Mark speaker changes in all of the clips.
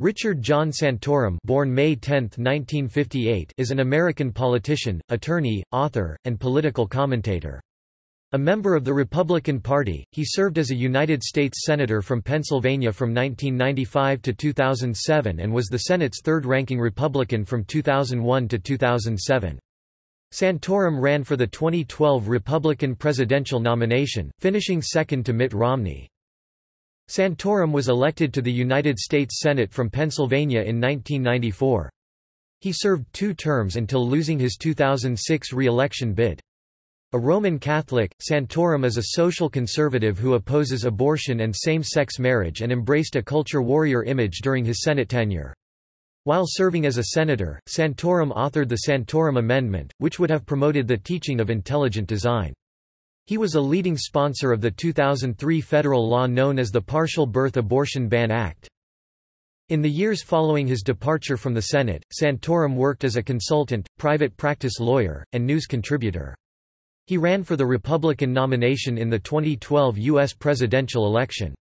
Speaker 1: Richard John Santorum born May 10, 1958, is an American politician, attorney, author, and political commentator. A member of the Republican Party, he served as a United States Senator from Pennsylvania from 1995 to 2007 and was the Senate's third-ranking Republican from 2001 to 2007. Santorum ran for the 2012 Republican presidential nomination, finishing second to Mitt Romney. Santorum was elected to the United States Senate from Pennsylvania in 1994. He served two terms until losing his 2006 re-election bid. A Roman Catholic, Santorum is a social conservative who opposes abortion and same-sex marriage and embraced a culture warrior image during his Senate tenure. While serving as a senator, Santorum authored the Santorum Amendment, which would have promoted the teaching of intelligent design. He was a leading sponsor of the 2003 federal law known as the Partial Birth Abortion Ban Act. In the years following his departure from the Senate, Santorum worked as a consultant, private practice lawyer, and news contributor. He ran for the Republican nomination in the 2012 U.S. presidential election.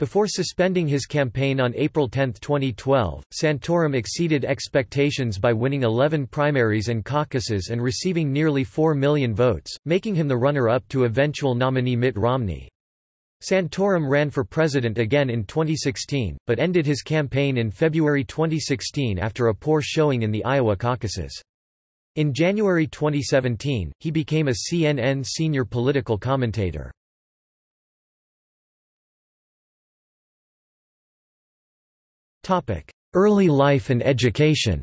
Speaker 1: Before suspending his campaign on April 10, 2012, Santorum exceeded expectations by winning 11 primaries and caucuses and receiving nearly 4 million votes, making him the runner-up to eventual nominee Mitt Romney. Santorum ran for president again in 2016, but ended his campaign in February 2016 after a poor showing in the Iowa caucuses. In January 2017, he became a CNN senior political commentator. Early life and education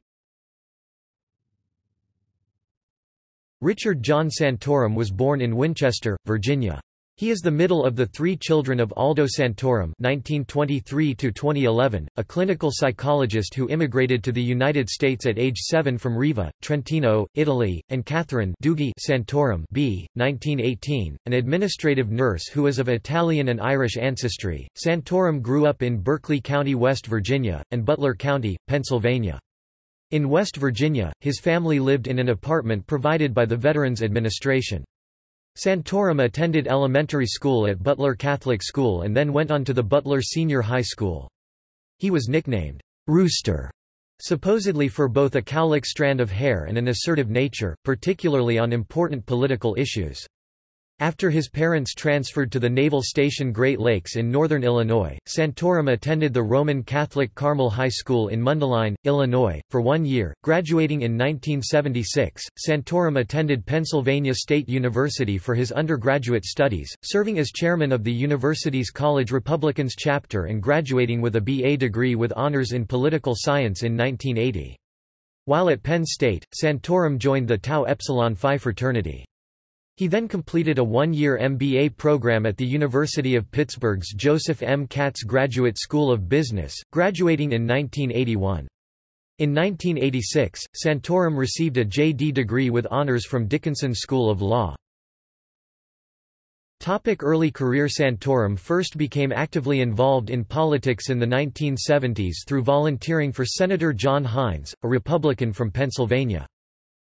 Speaker 1: Richard John Santorum was born in Winchester, Virginia. He is the middle of the three children of Aldo Santorum (1923–2011), a clinical psychologist who immigrated to the United States at age seven from Riva, Trentino, Italy, and Catherine Dughi Santorum (b. 1918), an administrative nurse who is of Italian and Irish ancestry. Santorum grew up in Berkeley County, West Virginia, and Butler County, Pennsylvania. In West Virginia, his family lived in an apartment provided by the Veterans Administration. Santorum attended elementary school at Butler Catholic School and then went on to the Butler Senior High School. He was nicknamed, Rooster, supposedly for both a cowlick strand of hair and an assertive nature, particularly on important political issues. After his parents transferred to the Naval Station Great Lakes in northern Illinois, Santorum attended the Roman Catholic Carmel High School in Mundelein, Illinois, for one year. Graduating in 1976, Santorum attended Pennsylvania State University for his undergraduate studies, serving as chairman of the university's College Republicans chapter and graduating with a BA degree with honors in political science in 1980. While at Penn State, Santorum joined the Tau Epsilon Phi fraternity. He then completed a one-year MBA program at the University of Pittsburgh's Joseph M. Katz Graduate School of Business, graduating in 1981. In 1986, Santorum received a JD degree with honors from Dickinson School of Law. Topic early career Santorum first became actively involved in politics in the 1970s through volunteering for Senator John Heinz, a Republican from Pennsylvania.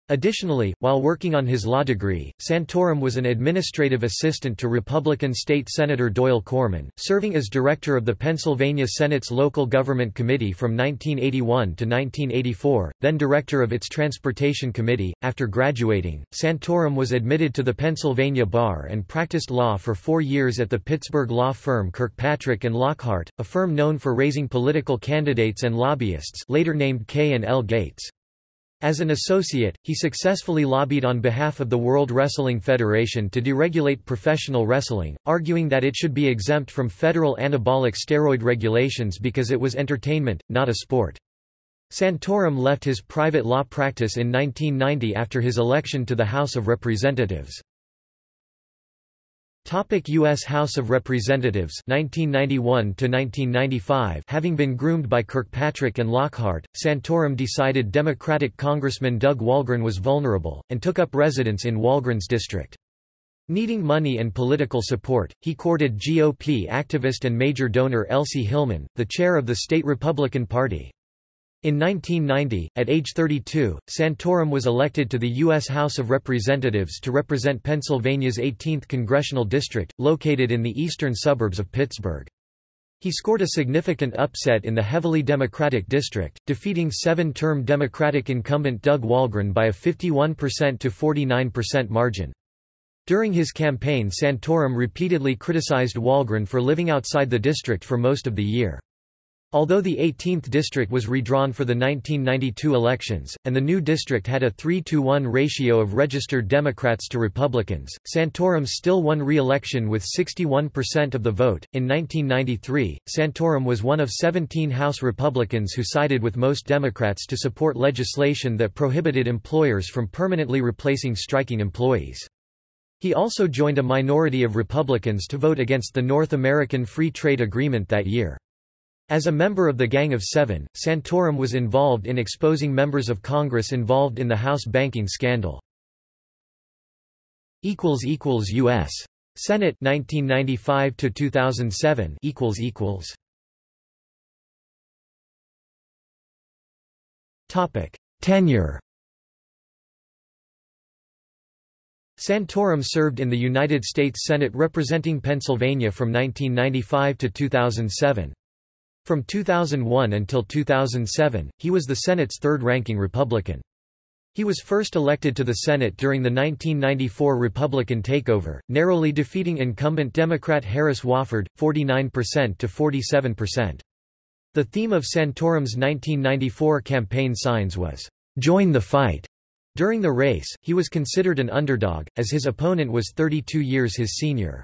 Speaker 1: Additionally, while working on his law degree, Santorum was an administrative assistant to Republican State Senator Doyle Corman, serving as director of the Pennsylvania Senate's Local Government Committee from 1981 to 1984, then director of its Transportation Committee. After graduating, Santorum was admitted to the Pennsylvania Bar and practiced law for four years at the Pittsburgh law firm Kirkpatrick and Lockhart, a firm known for raising political candidates and lobbyists later named K and L Gates. As an associate, he successfully lobbied on behalf of the World Wrestling Federation to deregulate professional wrestling, arguing that it should be exempt from federal anabolic steroid regulations because it was entertainment, not a sport. Santorum left his private law practice in 1990 after his election to the House of Representatives. Topic U.S. House of Representatives 1991 1995 Having been groomed by Kirkpatrick and Lockhart, Santorum decided Democratic Congressman Doug Walgren was vulnerable, and took up residence in Walgren's district. Needing money and political support, he courted GOP activist and major donor Elsie Hillman, the chair of the state Republican Party. In 1990, at age 32, Santorum was elected to the U.S. House of Representatives to represent Pennsylvania's 18th congressional district, located in the eastern suburbs of Pittsburgh. He scored a significant upset in the heavily Democratic district, defeating seven-term Democratic incumbent Doug Walgren by a 51% to 49% margin. During his campaign Santorum repeatedly criticized Walgren for living outside the district for most of the year. Although the 18th district was redrawn for the 1992 elections, and the new district had a 3-to-1 ratio of registered Democrats to Republicans, Santorum still won re-election with 61% of the vote. In 1993, Santorum was one of 17 House Republicans who sided with most Democrats to support legislation that prohibited employers from permanently replacing striking employees. He also joined a minority of Republicans to vote against the North American Free Trade Agreement that year. As a member of the Gang of Seven, Santorum was involved in exposing members of Congress involved in the House banking scandal. U.S. Senate 1995 to 2007 equals equals Topic Tenure Santorum served in the United States Senate representing Pennsylvania from 1995 to 2007. From 2001 until 2007, he was the Senate's third-ranking Republican. He was first elected to the Senate during the 1994 Republican takeover, narrowly defeating incumbent Democrat Harris Wofford, 49% to 47%. The theme of Santorum's 1994 campaign signs was, "'Join the fight'". During the race, he was considered an underdog, as his opponent was 32 years his senior.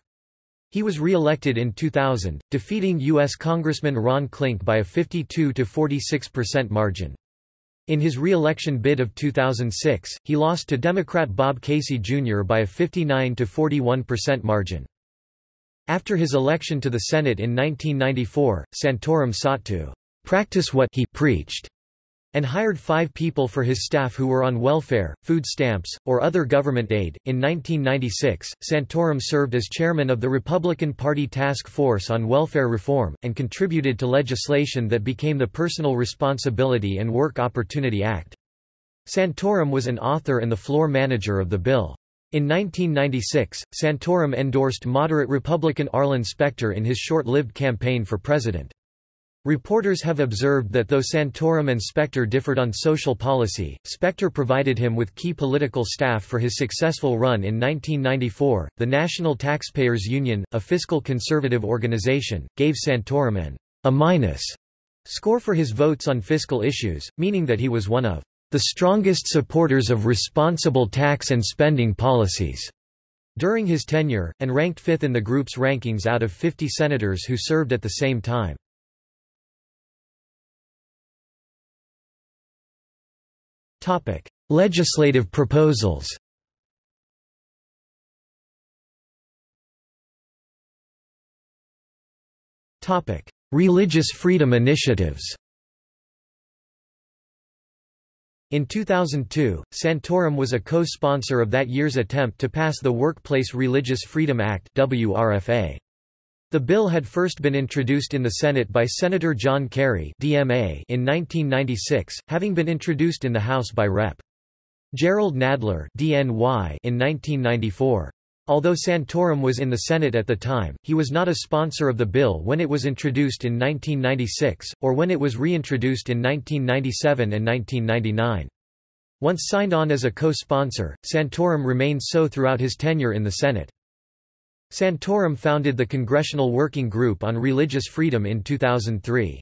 Speaker 1: He was re-elected in 2000, defeating U.S. Congressman Ron Klink by a 52–46% margin. In his re-election bid of 2006, he lost to Democrat Bob Casey Jr. by a 59–41% margin. After his election to the Senate in 1994, Santorum sought to practice what he preached and hired five people for his staff who were on welfare, food stamps, or other government aid. In 1996, Santorum served as chairman of the Republican Party Task Force on Welfare Reform, and contributed to legislation that became the Personal Responsibility and Work Opportunity Act. Santorum was an author and the floor manager of the bill. In 1996, Santorum endorsed moderate Republican Arlen Specter in his short-lived campaign for president. Reporters have observed that though Santorum and Specter differed on social policy, Specter provided him with key political staff for his successful run in 1994. The National Taxpayers Union, a fiscal conservative organization, gave Santorum an A minus score for his votes on fiscal issues, meaning that he was one of the strongest supporters of responsible tax and spending policies during his tenure, and ranked fifth in the group's rankings out of 50 senators who served at the same time. Topic: Legislative proposals. Topic: Religious freedom initiatives. In 2002, Santorum was a co-sponsor of that year's attempt to pass the Workplace Religious Freedom Act WRFA. The bill had first been introduced in the Senate by Senator John Kerry DMA in 1996, having been introduced in the House by Rep. Jerrold Nadler DNY in 1994. Although Santorum was in the Senate at the time, he was not a sponsor of the bill when it was introduced in 1996, or when it was reintroduced in 1997 and 1999. Once signed on as a co-sponsor, Santorum remained so throughout his tenure in the Senate. Santorum founded the Congressional Working Group on Religious Freedom in 2003.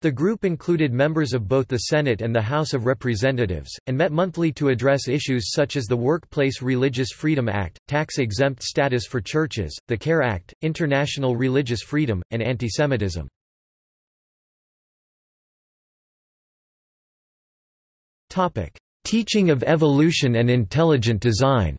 Speaker 1: The group included members of both the Senate and the House of Representatives, and met monthly to address issues such as the Workplace Religious Freedom Act, tax-exempt status for churches, the CARE Act, international religious freedom, and antisemitism. Teaching of evolution and intelligent design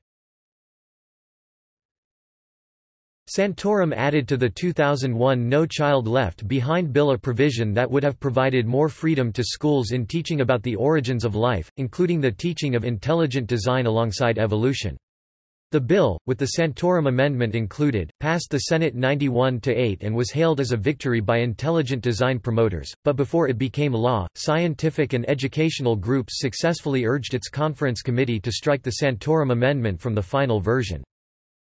Speaker 1: Santorum added to the 2001 No Child Left Behind bill a provision that would have provided more freedom to schools in teaching about the origins of life, including the teaching of intelligent design alongside evolution. The bill, with the Santorum amendment included, passed the Senate 91-8 and was hailed as a victory by intelligent design promoters, but before it became law, scientific and educational groups successfully urged its conference committee to strike the Santorum amendment from the final version.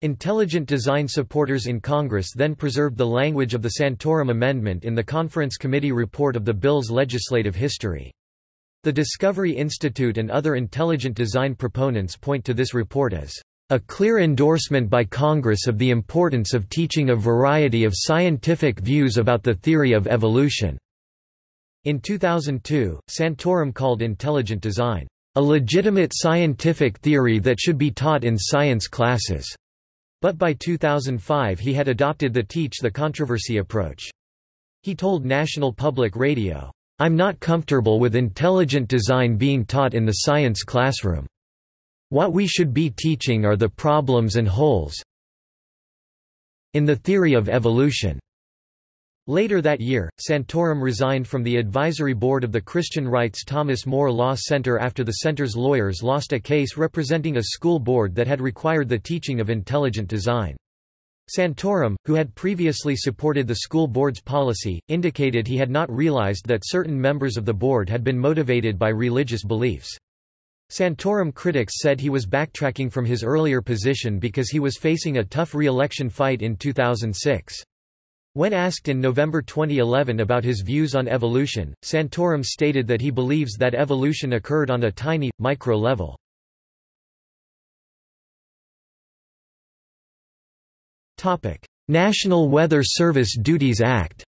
Speaker 1: Intelligent design supporters in Congress then preserved the language of the Santorum Amendment in the Conference Committee report of the bill's legislative history. The Discovery Institute and other intelligent design proponents point to this report as a clear endorsement by Congress of the importance of teaching a variety of scientific views about the theory of evolution." In 2002, Santorum called intelligent design, "...a legitimate scientific theory that should be taught in science classes." But by 2005 he had adopted the teach the controversy approach. He told National Public Radio, "'I'm not comfortable with intelligent design being taught in the science classroom. What we should be teaching are the problems and holes in the theory of evolution." Later that year, Santorum resigned from the advisory board of the Christian Rights Thomas More Law Center after the center's lawyers lost a case representing a school board that had required the teaching of intelligent design. Santorum, who had previously supported the school board's policy, indicated he had not realized that certain members of the board had been motivated by religious beliefs. Santorum critics said he was backtracking from his earlier position because he was facing a tough re-election fight in 2006. When asked in November 2011 about his views on evolution, Santorum stated that he believes that evolution occurred on a tiny, micro level. National Weather Service Duties Act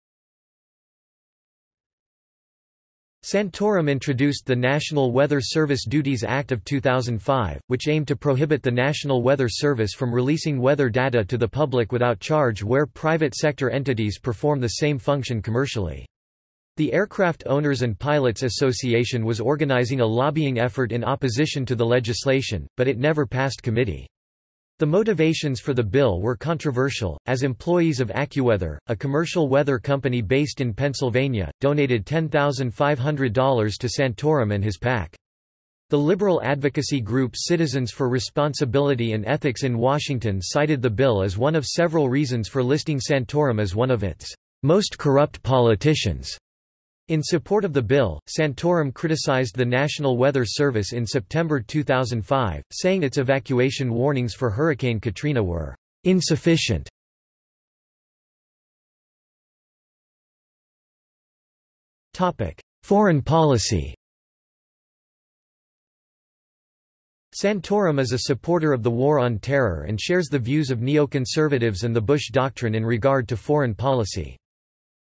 Speaker 1: Santorum introduced the National Weather Service Duties Act of 2005, which aimed to prohibit the National Weather Service from releasing weather data to the public without charge where private sector entities perform the same function commercially. The Aircraft Owners and Pilots Association was organizing a lobbying effort in opposition to the legislation, but it never passed committee. The motivations for the bill were controversial, as employees of AccuWeather, a commercial weather company based in Pennsylvania, donated $10,500 to Santorum and his PAC. The liberal advocacy group Citizens for Responsibility and Ethics in Washington cited the bill as one of several reasons for listing Santorum as one of its most corrupt politicians. In support of the bill, Santorum criticized the National Weather Service in September 2005, saying its evacuation warnings for Hurricane Katrina were insufficient. Foreign policy Santorum is a supporter of the War on Terror and shares the views of neoconservatives and the Bush Doctrine in regard to foreign policy.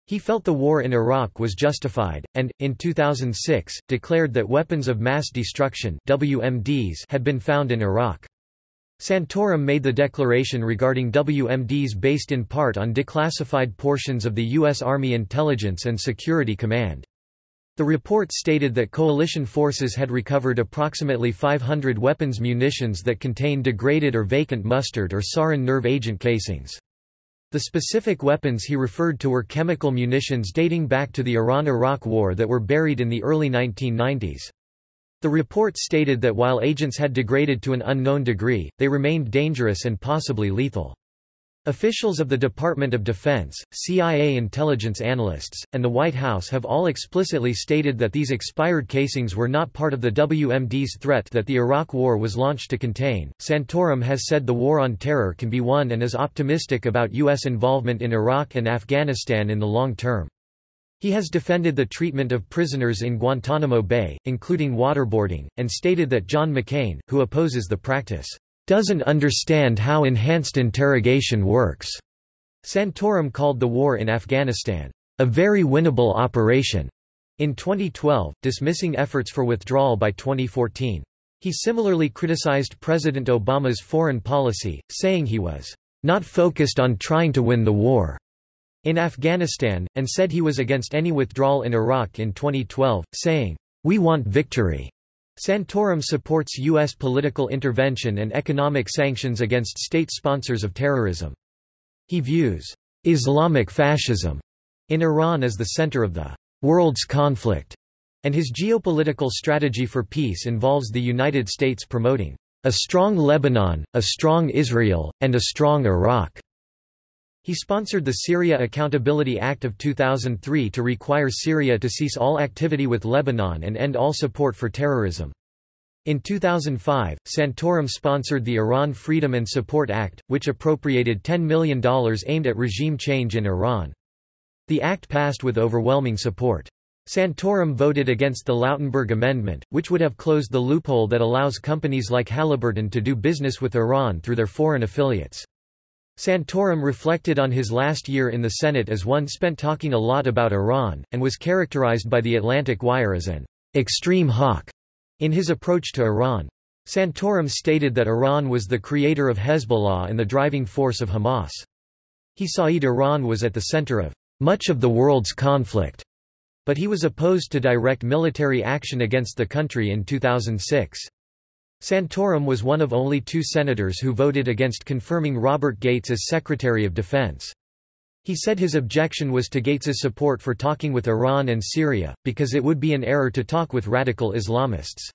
Speaker 1: He felt the war in Iraq was justified, and, in 2006, declared that weapons of mass destruction WMDs had been found in Iraq. Santorum made the declaration regarding WMDs based in part on declassified portions of the U.S. Army Intelligence and Security Command. The report stated that coalition forces had recovered approximately 500 weapons munitions that contained degraded or vacant mustard or sarin nerve agent casings. The specific weapons he referred to were chemical munitions dating back to the Iran–Iraq War that were buried in the early 1990s. The report stated that while agents had degraded to an unknown degree, they remained dangerous and possibly lethal. Officials of the Department of Defense, CIA intelligence analysts, and the White House have all explicitly stated that these expired casings were not part of the WMD's threat that the Iraq War was launched to contain. Santorum has said the war on terror can be won and is optimistic about U.S. involvement in Iraq and Afghanistan in the long term. He has defended the treatment of prisoners in Guantanamo Bay, including waterboarding, and stated that John McCain, who opposes the practice, doesn't understand how enhanced interrogation works. Santorum called the war in Afghanistan, a very winnable operation, in 2012, dismissing efforts for withdrawal by 2014. He similarly criticized President Obama's foreign policy, saying he was not focused on trying to win the war in Afghanistan, and said he was against any withdrawal in Iraq in 2012, saying, We want victory. Santorum supports U.S. political intervention and economic sanctions against state sponsors of terrorism. He views Islamic fascism in Iran as the center of the world's conflict, and his geopolitical strategy for peace involves the United States promoting a strong Lebanon, a strong Israel, and a strong Iraq. He sponsored the Syria Accountability Act of 2003 to require Syria to cease all activity with Lebanon and end all support for terrorism. In 2005, Santorum sponsored the Iran Freedom and Support Act, which appropriated $10 million aimed at regime change in Iran. The act passed with overwhelming support. Santorum voted against the Lautenberg Amendment, which would have closed the loophole that allows companies like Halliburton to do business with Iran through their foreign affiliates. Santorum reflected on his last year in the Senate as one spent talking a lot about Iran, and was characterized by the Atlantic Wire as an extreme hawk in his approach to Iran. Santorum stated that Iran was the creator of Hezbollah and the driving force of Hamas. He saw Iran was at the center of much of the world's conflict, but he was opposed to direct military action against the country in 2006. Santorum was one of only two senators who voted against confirming Robert Gates as Secretary of Defense. He said his objection was to Gates's support for talking with Iran and Syria, because it would be an error to talk with radical Islamists.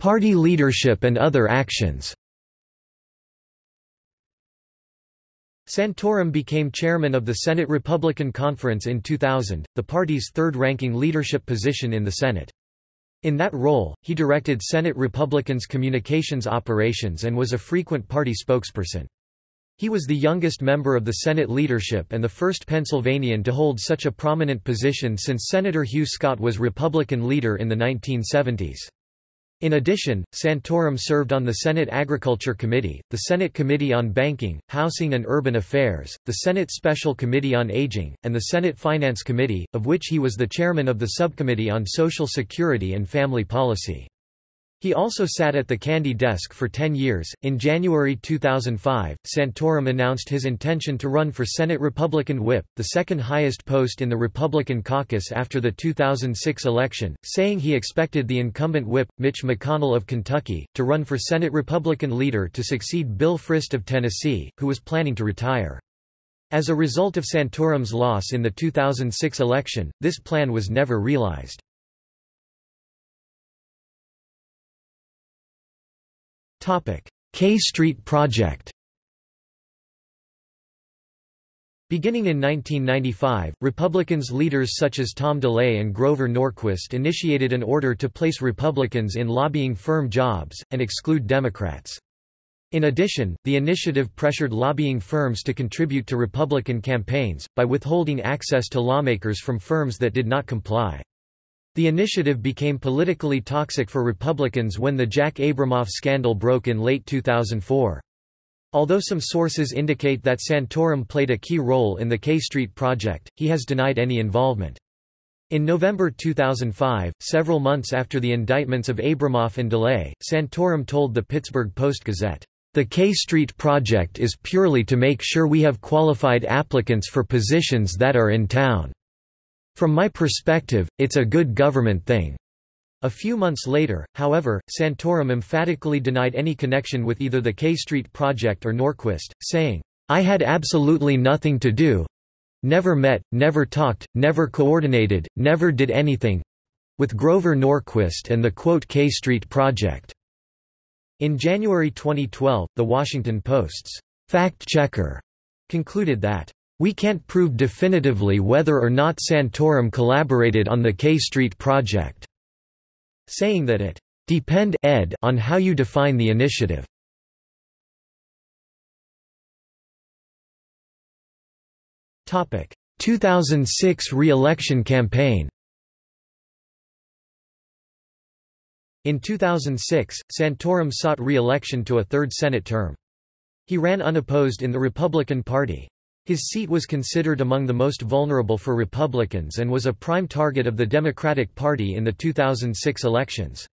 Speaker 1: Party leadership and other actions Santorum became chairman of the Senate Republican Conference in 2000, the party's third-ranking leadership position in the Senate. In that role, he directed Senate Republicans' communications operations and was a frequent party spokesperson. He was the youngest member of the Senate leadership and the first Pennsylvanian to hold such a prominent position since Senator Hugh Scott was Republican leader in the 1970s. In addition, Santorum served on the Senate Agriculture Committee, the Senate Committee on Banking, Housing and Urban Affairs, the Senate Special Committee on Aging, and the Senate Finance Committee, of which he was the chairman of the Subcommittee on Social Security and Family Policy. He also sat at the Candy desk for 10 years. In January 2005, Santorum announced his intention to run for Senate Republican whip, the second highest post in the Republican caucus after the 2006 election, saying he expected the incumbent whip, Mitch McConnell of Kentucky, to run for Senate Republican leader to succeed Bill Frist of Tennessee, who was planning to retire. As a result of Santorum's loss in the 2006 election, this plan was never realized. K Street Project Beginning in 1995, Republicans leaders such as Tom DeLay and Grover Norquist initiated an order to place Republicans in lobbying firm jobs, and exclude Democrats. In addition, the initiative pressured lobbying firms to contribute to Republican campaigns, by withholding access to lawmakers from firms that did not comply. The initiative became politically toxic for Republicans when the Jack Abramoff scandal broke in late 2004. Although some sources indicate that Santorum played a key role in the K Street project, he has denied any involvement. In November 2005, several months after the indictments of Abramoff and DeLay, Santorum told the Pittsburgh Post-Gazette, "...the K Street project is purely to make sure we have qualified applicants for positions that are in town." From my perspective, it's a good government thing. A few months later, however, Santorum emphatically denied any connection with either the K Street project or Norquist, saying, I had absolutely nothing to do never met, never talked, never coordinated, never did anything with Grover Norquist and the quote K Street project. In January 2012, The Washington Post's fact-checker concluded that we can't prove definitively whether or not Santorum collaborated on the K Street project, saying that it depend ed on how you define the initiative. Topic: 2006 re-election campaign. In 2006, Santorum sought re-election to a third Senate term. He ran unopposed in the Republican Party. His seat was considered among the most vulnerable for Republicans and was a prime target of the Democratic Party in the 2006 elections.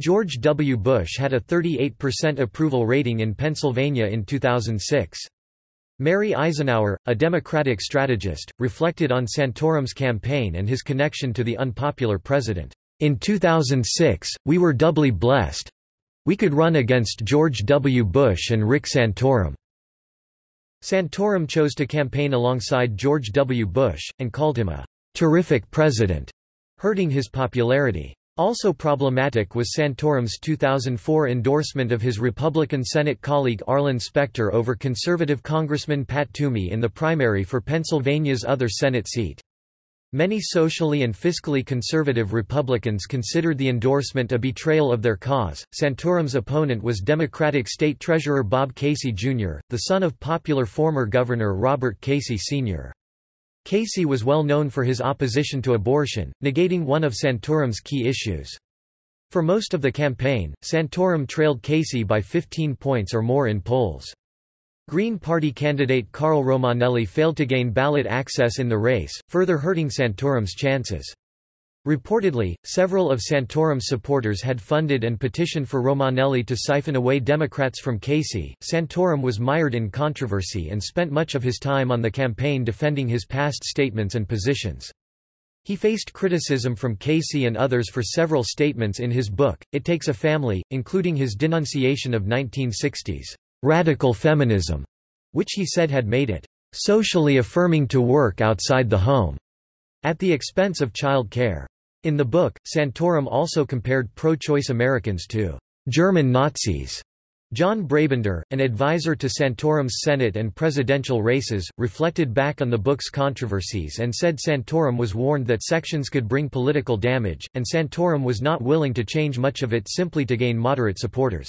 Speaker 1: George W. Bush had a 38% approval rating in Pennsylvania in 2006. Mary Isenhour, a Democratic strategist, reflected on Santorum's campaign and his connection to the unpopular president. In 2006, we were doubly blessed. We could run against George W. Bush and Rick Santorum. Santorum chose to campaign alongside George W. Bush, and called him a terrific president, hurting his popularity. Also problematic was Santorum's 2004 endorsement of his Republican Senate colleague Arlen Specter over conservative Congressman Pat Toomey in the primary for Pennsylvania's other Senate seat. Many socially and fiscally conservative Republicans considered the endorsement a betrayal of their cause. Santorum's opponent was Democratic State Treasurer Bob Casey, Jr., the son of popular former Governor Robert Casey, Sr. Casey was well known for his opposition to abortion, negating one of Santorum's key issues. For most of the campaign, Santorum trailed Casey by 15 points or more in polls. Green Party candidate Carl Romanelli failed to gain ballot access in the race, further hurting Santorum's chances. Reportedly, several of Santorum's supporters had funded and petitioned for Romanelli to siphon away Democrats from Casey. Santorum was mired in controversy and spent much of his time on the campaign defending his past statements and positions. He faced criticism from Casey and others for several statements in his book, It Takes a Family, including his denunciation of 1960s radical feminism, which he said had made it socially affirming to work outside the home, at the expense of child care. In the book, Santorum also compared pro-choice Americans to German Nazis. John Brabender, an advisor to Santorum's Senate and presidential races, reflected back on the book's controversies and said Santorum was warned that sections could bring political damage, and Santorum was not willing to change much of it simply to gain moderate supporters.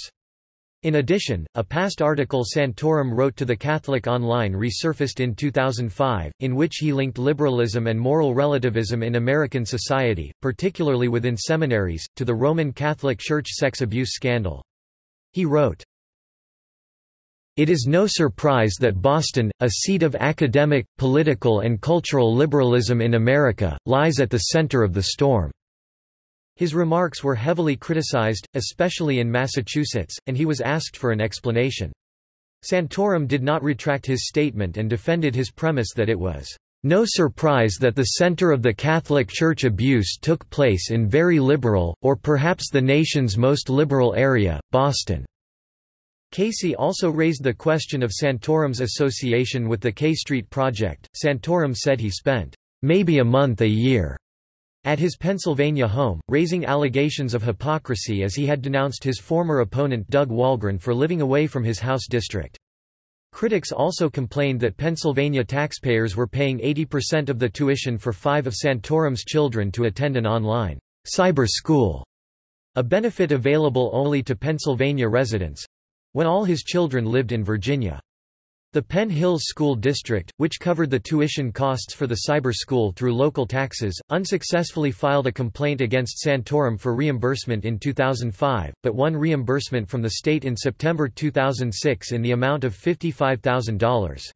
Speaker 1: In addition, a past article Santorum wrote to the Catholic Online resurfaced in 2005, in which he linked liberalism and moral relativism in American society, particularly within seminaries, to the Roman Catholic Church sex abuse scandal. He wrote, it is no surprise that Boston, a seat of academic, political and cultural liberalism in America, lies at the center of the storm. His remarks were heavily criticized, especially in Massachusetts, and he was asked for an explanation. Santorum did not retract his statement and defended his premise that it was no surprise that the center of the Catholic Church abuse took place in very liberal, or perhaps the nation's most liberal area, Boston. Casey also raised the question of Santorum's association with the K Street Project. Santorum said he spent maybe a month a year at his Pennsylvania home, raising allegations of hypocrisy as he had denounced his former opponent Doug Walgren for living away from his house district. Critics also complained that Pennsylvania taxpayers were paying 80% of the tuition for five of Santorum's children to attend an online cyber school, a benefit available only to Pennsylvania residents when all his children lived in Virginia. The Penn Hills School District, which covered the tuition costs for the cyber school through local taxes, unsuccessfully filed a complaint against Santorum for reimbursement in 2005, but won reimbursement from the state in September 2006 in the amount of $55,000.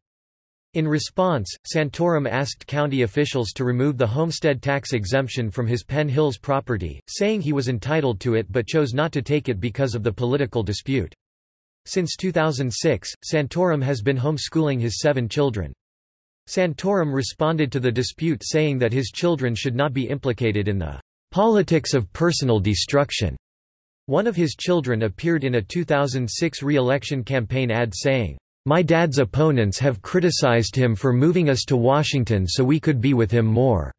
Speaker 1: In response, Santorum asked county officials to remove the homestead tax exemption from his Penn Hills property, saying he was entitled to it but chose not to take it because of the political dispute. Since 2006, Santorum has been homeschooling his seven children. Santorum responded to the dispute saying that his children should not be implicated in the politics of personal destruction. One of his children appeared in a 2006 re-election campaign ad saying, "My dad's opponents have criticized him for moving us to Washington so we could be with him more."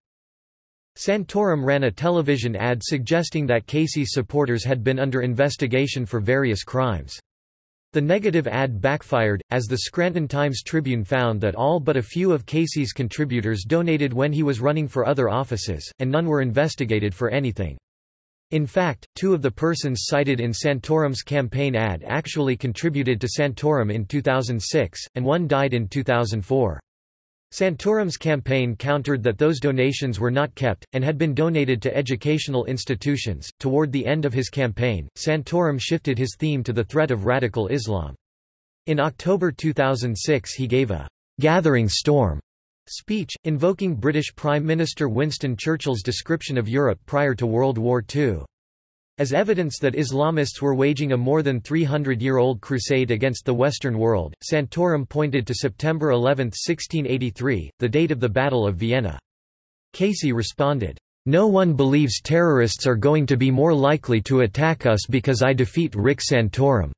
Speaker 1: Santorum ran a television ad suggesting that Casey's supporters had been under investigation for various crimes. The negative ad backfired, as the Scranton Times-Tribune found that all but a few of Casey's contributors donated when he was running for other offices, and none were investigated for anything. In fact, two of the persons cited in Santorum's campaign ad actually contributed to Santorum in 2006, and one died in 2004. Santorum's campaign countered that those donations were not kept, and had been donated to educational institutions. Toward the end of his campaign, Santorum shifted his theme to the threat of radical Islam. In October 2006, he gave a gathering storm speech, invoking British Prime Minister Winston Churchill's description of Europe prior to World War II. As evidence that Islamists were waging a more than 300-year-old crusade against the Western world, Santorum pointed to September 11, 1683, the date of the Battle of Vienna. Casey responded, "'No one believes terrorists are going to be more likely to attack us because I defeat Rick Santorum,'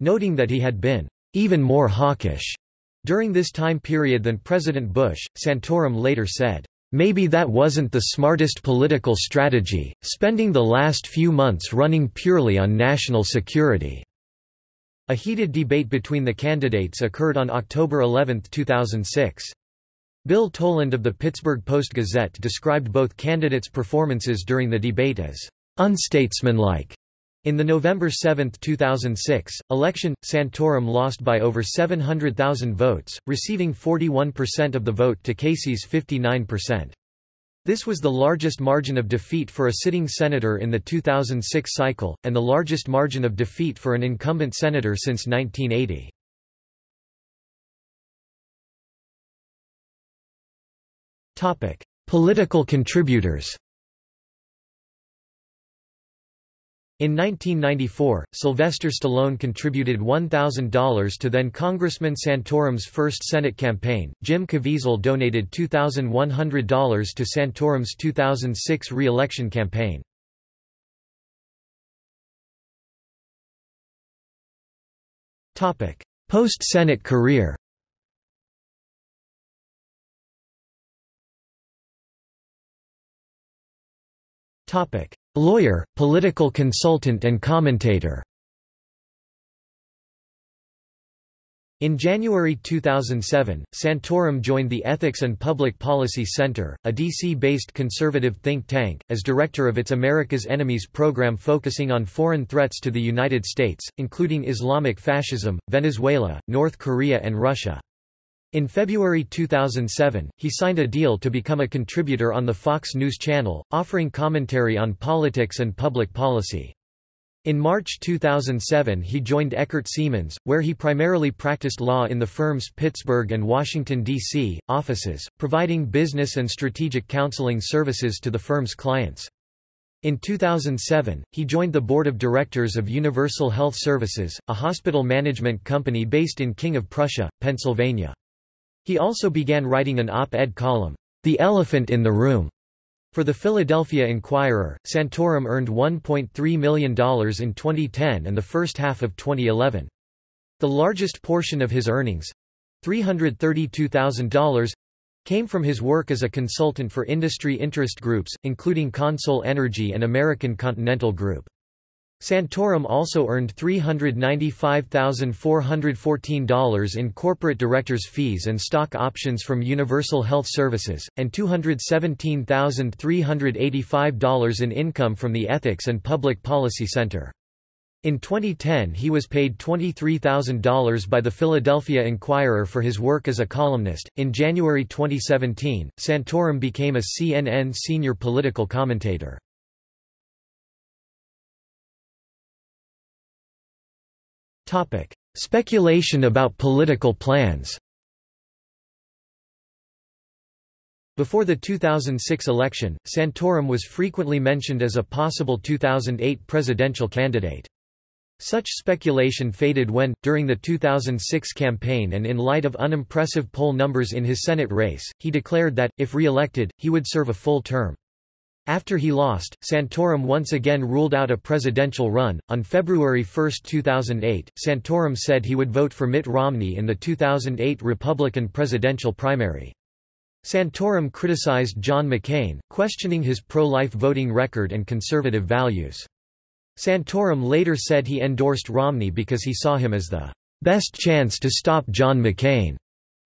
Speaker 1: noting that he had been "'even more hawkish' during this time period than President Bush. Santorum later said, Maybe that wasn't the smartest political strategy, spending the last few months running purely on national security." A heated debate between the candidates occurred on October 11, 2006. Bill Toland of the Pittsburgh Post-Gazette described both candidates' performances during the debate as unstatesmanlike. In the November 7, 2006, election, Santorum lost by over 700,000 votes, receiving 41% of the vote to Casey's 59%. This was the largest margin of defeat for a sitting senator in the 2006 cycle, and the largest margin of defeat for an incumbent senator since 1980. Political contributors In 1994, Sylvester Stallone contributed $1,000 to then Congressman Santorum's first Senate campaign. Jim Caviezel donated $2,100 to Santorum's 2006 re-election campaign. Post-Senate career Topic: Lawyer, political consultant and commentator In January 2007, Santorum joined the Ethics and Public Policy Center, a DC-based conservative think tank, as director of its America's Enemies program focusing on foreign threats to the United States, including Islamic fascism, Venezuela, North Korea and Russia. In February 2007, he signed a deal to become a contributor on the Fox News Channel, offering commentary on politics and public policy. In March 2007 he joined Eckert Seamans, where he primarily practiced law in the firm's Pittsburgh and Washington, D.C., offices, providing business and strategic counseling services to the firm's clients. In 2007, he joined the board of directors of Universal Health Services, a hospital management company based in King of Prussia, Pennsylvania. He also began writing an op-ed column, The Elephant in the Room, for the Philadelphia Inquirer. Santorum earned $1.3 million in 2010 and the first half of 2011. The largest portion of his earnings, $332,000, came from his work as a consultant for industry interest groups, including Consol Energy and American Continental Group. Santorum also earned $395,414 in corporate directors' fees and stock options from Universal Health Services, and $217,385 in income from the Ethics and Public Policy Center. In 2010 he was paid $23,000 by the Philadelphia Inquirer for his work as a columnist. In January 2017, Santorum became a CNN senior political commentator. Speculation about political plans. Before the 2006 election, Santorum was frequently mentioned as a possible 2008 presidential candidate. Such speculation faded when, during the 2006 campaign and in light of unimpressive poll numbers in his Senate race, he declared that, if re-elected, he would serve a full term. After he lost, Santorum once again ruled out a presidential run. On February 1, 2008, Santorum said he would vote for Mitt Romney in the 2008 Republican presidential primary. Santorum criticized John McCain, questioning his pro-life voting record and conservative values. Santorum later said he endorsed Romney because he saw him as the best chance to stop John McCain,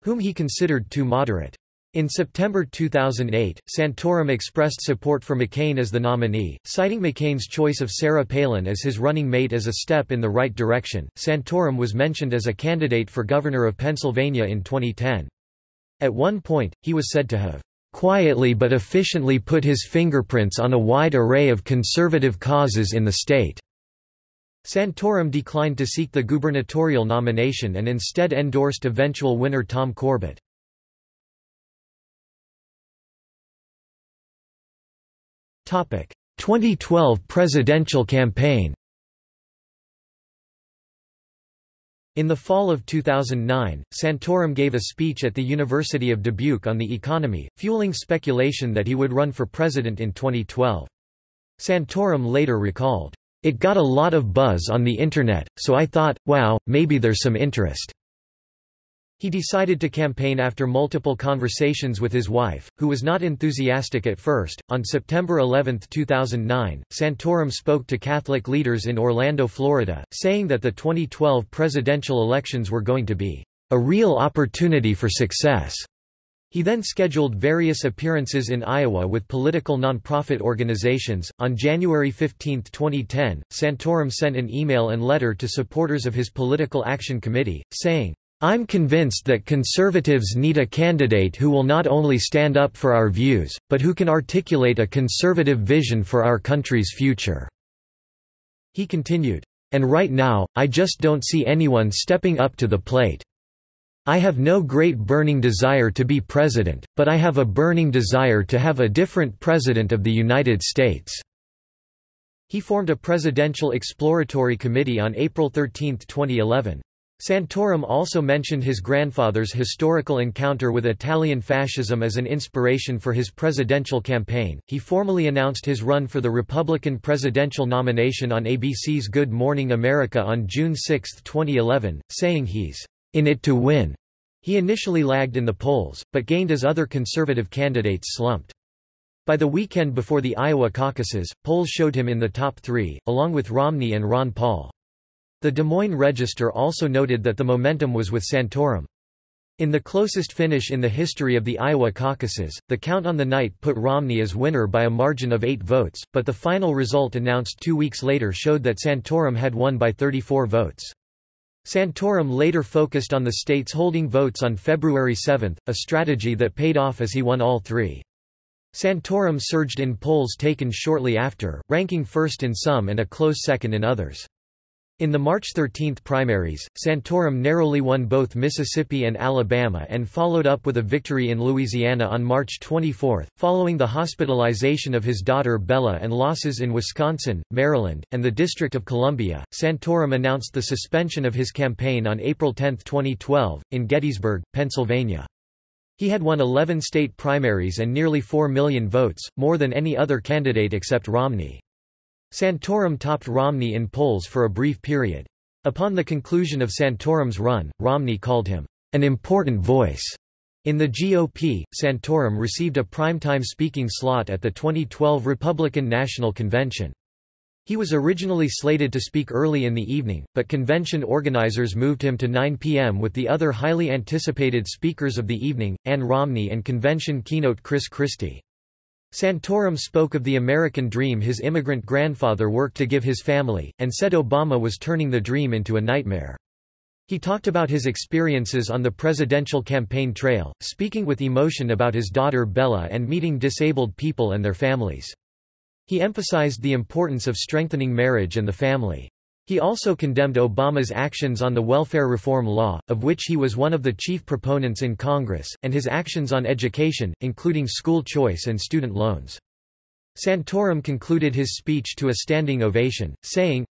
Speaker 1: whom he considered too moderate. In September 2008, Santorum expressed support for McCain as the nominee, citing McCain's choice of Sarah Palin as his running mate as a step in the right direction. Santorum was mentioned as a candidate for governor of Pennsylvania in 2010. At one point, he was said to have quietly but efficiently put his fingerprints on a wide array of conservative causes in the state. Santorum declined to seek the gubernatorial nomination and instead endorsed eventual winner Tom Corbett. 2012 presidential campaign In the fall of 2009, Santorum gave a speech at the University of Dubuque on the economy, fueling speculation that he would run for president in 2012. Santorum later recalled, "...it got a lot of buzz on the Internet, so I thought, wow, maybe there's some interest." He decided to campaign after multiple conversations with his wife, who was not enthusiastic at first. On September 11, 2009, Santorum spoke to Catholic leaders in Orlando, Florida, saying that the 2012 presidential elections were going to be a real opportunity for success. He then scheduled various appearances in Iowa with political nonprofit organizations. On January 15, 2010, Santorum sent an email and letter to supporters of his Political Action Committee, saying, I'm convinced that conservatives need a candidate who will not only stand up for our views, but who can articulate a conservative vision for our country's future." He continued, "And right now, I just don't see anyone stepping up to the plate. I have no great burning desire to be president, but I have a burning desire to have a different president of the United States." He formed a Presidential Exploratory Committee on April 13, 2011. Santorum also mentioned his grandfather's historical encounter with Italian fascism as an inspiration for his presidential campaign. He formally announced his run for the Republican presidential nomination on ABC's Good Morning America on June 6, 2011, saying he's in it to win. He initially lagged in the polls, but gained as other conservative candidates slumped. By the weekend before the Iowa caucuses, polls showed him in the top three, along with Romney and Ron Paul. The Des Moines Register also noted that the momentum was with Santorum. In the closest finish in the history of the Iowa caucuses, the count on the night put Romney as winner by a margin of eight votes, but the final result announced two weeks later showed that Santorum had won by 34 votes. Santorum later focused on the states holding votes on February 7, a strategy that paid off as he won all three. Santorum surged in polls taken shortly after, ranking first in some and a close second in others. In the March 13 primaries, Santorum narrowly won both Mississippi and Alabama and followed up with a victory in Louisiana on March 24, following the hospitalization of his daughter Bella and losses in Wisconsin, Maryland, and the District of Columbia. Santorum announced the suspension of his campaign on April 10, 2012, in Gettysburg, Pennsylvania. He had won 11 state primaries and nearly 4 million votes, more than any other candidate except Romney. Santorum topped Romney in polls for a brief period. Upon the conclusion of Santorum's run, Romney called him, "...an important voice." In the GOP, Santorum received a primetime speaking slot at the 2012 Republican National Convention. He was originally slated to speak early in the evening, but convention organizers moved him to 9 p.m. with the other highly anticipated speakers of the evening, Ann Romney and convention keynote Chris Christie. Santorum spoke of the American dream his immigrant grandfather worked to give his family, and said Obama was turning the dream into a nightmare. He talked about his experiences on the presidential campaign trail, speaking with emotion about his daughter Bella and meeting disabled people and their families. He emphasized the importance of strengthening marriage and the family. He also condemned Obama's actions on the welfare reform law, of which he was one of the chief proponents in Congress, and his actions on education, including school choice and student loans. Santorum concluded his speech to a standing ovation, saying,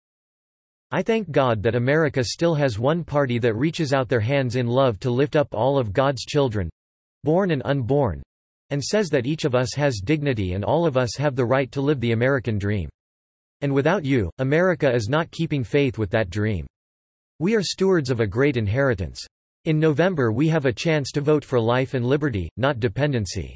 Speaker 1: I thank God that America still has one party that reaches out their hands in love to lift up all of God's children—born and unborn—and says that each of us has dignity and all of us have the right to live the American dream. And without you, America is not keeping faith with that dream. We are stewards of a great inheritance. In November we have a chance to vote for life and liberty, not dependency.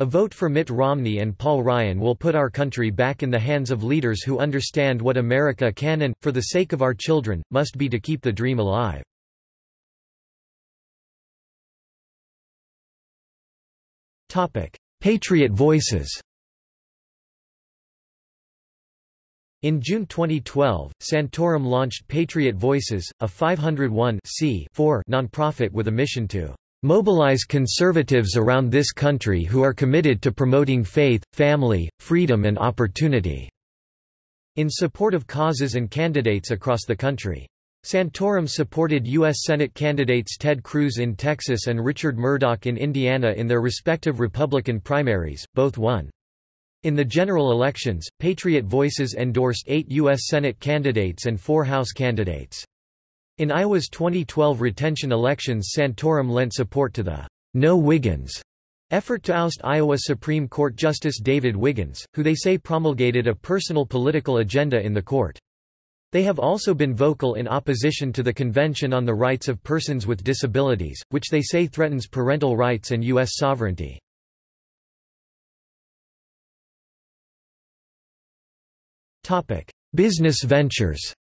Speaker 1: A vote for Mitt Romney and Paul Ryan will put our country back in the hands of leaders who understand what America can and, for the sake of our children, must be to keep the dream alive. Patriot Voices In June 2012, Santorum launched Patriot Voices, a 501 nonprofit with a mission to mobilize conservatives around this country who are committed to promoting faith, family, freedom and opportunity." in support of causes and candidates across the country. Santorum supported U.S. Senate candidates Ted Cruz in Texas and Richard Mourdock in Indiana in their respective Republican primaries, both won. In the general elections, Patriot Voices endorsed eight U.S. Senate candidates and four House candidates. In Iowa's 2012 retention elections Santorum lent support to the No Wiggins effort to oust Iowa Supreme Court Justice David Wiggins, who they say promulgated a personal political agenda in the court. They have also been vocal in opposition to the Convention on the Rights of Persons with Disabilities, which they say threatens parental rights and U.S. sovereignty. Business ventures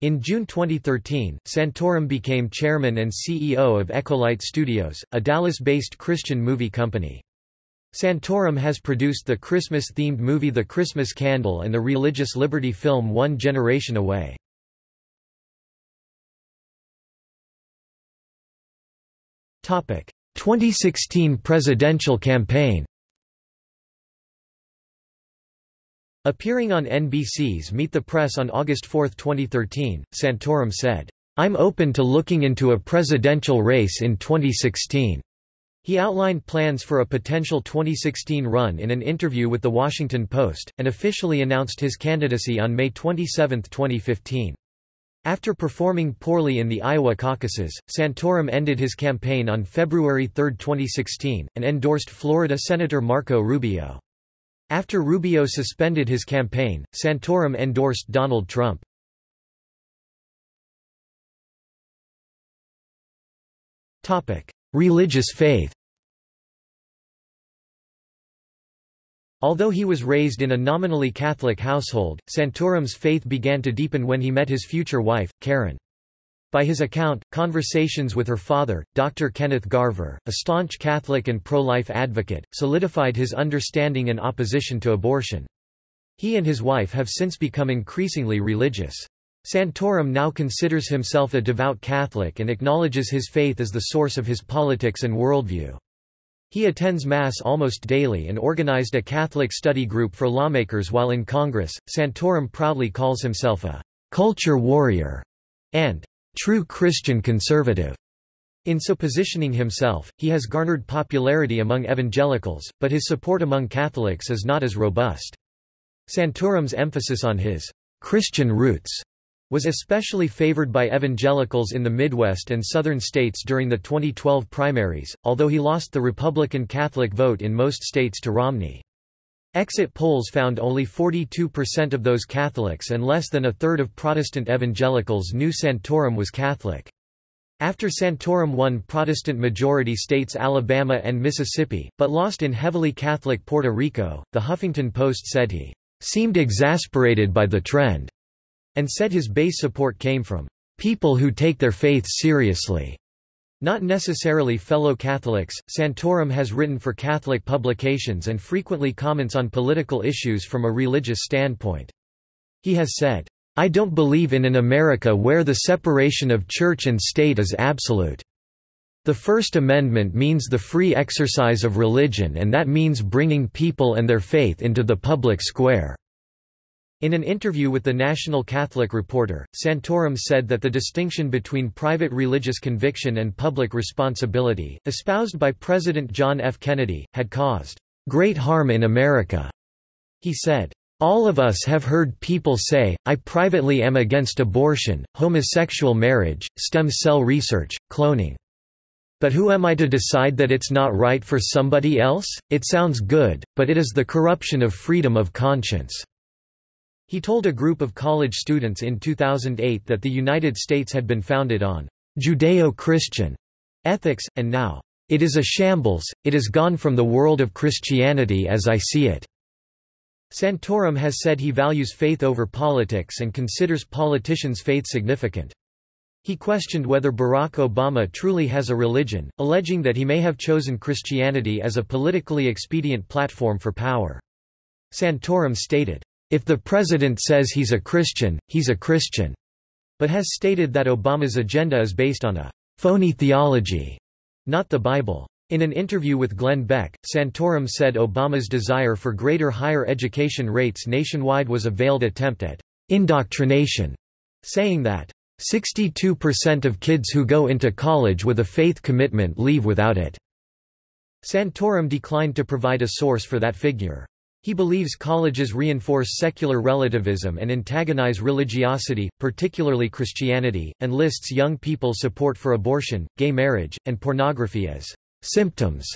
Speaker 1: In June 2013, Santorum became chairman and CEO of Echolight Studios, a Dallas-based Christian movie company. Santorum has produced the Christmas-themed movie The Christmas Candle and the religious liberty film One Generation Away. Topic: 2016 presidential campaign Appearing on NBC's Meet the Press on August 4, 2013, Santorum said, "'I'm open to looking into a presidential race in 2016." He outlined plans for a potential 2016 run in an interview with The Washington Post, and officially announced his candidacy on May 27, 2015. After performing poorly in the Iowa caucuses, Santorum ended his campaign on February 3, 2016, and endorsed Florida Senator Marco Rubio. After Rubio suspended his campaign, Santorum endorsed Donald Trump. Religious faith Although he was raised in a nominally Catholic household, Santorum's faith began to deepen when he met his future wife, Karen. By his account, conversations with her father, Dr. Kenneth Garver, a staunch Catholic and pro-life advocate, solidified his understanding and opposition to abortion. He and his wife have since become increasingly religious. Santorum now considers himself a devout Catholic and acknowledges his faith as the source of his politics and worldview. He attends Mass almost daily and organized a Catholic study group for lawmakers while in Congress. Santorum proudly calls himself a culture warrior and true Christian conservative. In so positioning himself, he has garnered popularity among evangelicals, but his support among Catholics is not as robust. Santorum's emphasis on his Christian roots was especially favored by evangelicals in the Midwest and southern states during the 2012 primaries, although he lost the Republican Catholic vote in most states to Romney. Exit polls found only 42% of those Catholics and less than a third of Protestant evangelicals knew Santorum was Catholic. After Santorum won Protestant-majority states Alabama and Mississippi, but lost in heavily Catholic Puerto Rico, the Huffington Post said he seemed exasperated by the trend and said his base support came from people who take their faith seriously. Not necessarily fellow Catholics, Santorum has written for Catholic publications and frequently comments on political issues from a religious standpoint. He has said, I don't believe in an America where the separation of church and state is absolute. The First Amendment means the free exercise of religion and that means bringing people and their faith into the public square. In an interview with the National Catholic Reporter, Santorum said that the distinction between private religious conviction and public responsibility, espoused by President John F. Kennedy, had caused great harm in America. He said, all of us have heard people say, I privately am against abortion, homosexual marriage, stem cell research, cloning. But who am I to decide that it's not right for somebody else? It sounds good, but it is the corruption of freedom of conscience. He told a group of college students in 2008 that the United States had been founded on Judeo-Christian ethics, and now, it is a shambles, it is gone from the world of Christianity as I see it. Santorum has said he values faith over politics and considers politicians' faith significant. He questioned whether Barack Obama truly has a religion, alleging that he may have chosen Christianity as a politically expedient platform for power. Santorum stated, if the president says he's a Christian, he's a Christian, but has stated that Obama's agenda is based on a phony theology, not the Bible. In an interview with Glenn Beck, Santorum said Obama's desire for greater higher education rates nationwide was a veiled attempt at indoctrination, saying that 62% of kids who go into college with a faith commitment leave without it. Santorum declined to provide a source for that figure. He believes colleges reinforce secular relativism and antagonize religiosity, particularly Christianity, and lists young people's support for abortion, gay marriage, and pornography as symptoms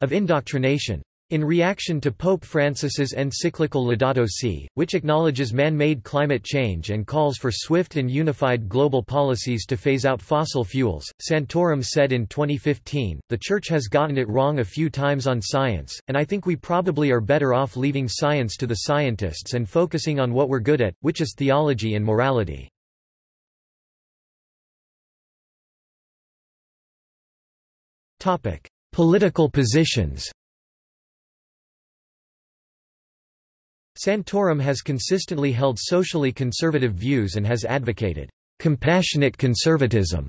Speaker 1: of indoctrination. In reaction to Pope Francis's encyclical Laudato Si, which acknowledges man-made climate change and calls for swift and unified global policies to phase out fossil fuels, Santorum said in 2015, the Church has gotten it wrong a few times on science, and I think we probably are better off leaving science to the scientists and focusing on what we're good at, which is theology and morality. Political positions Santorum has consistently held socially conservative views and has advocated compassionate conservatism.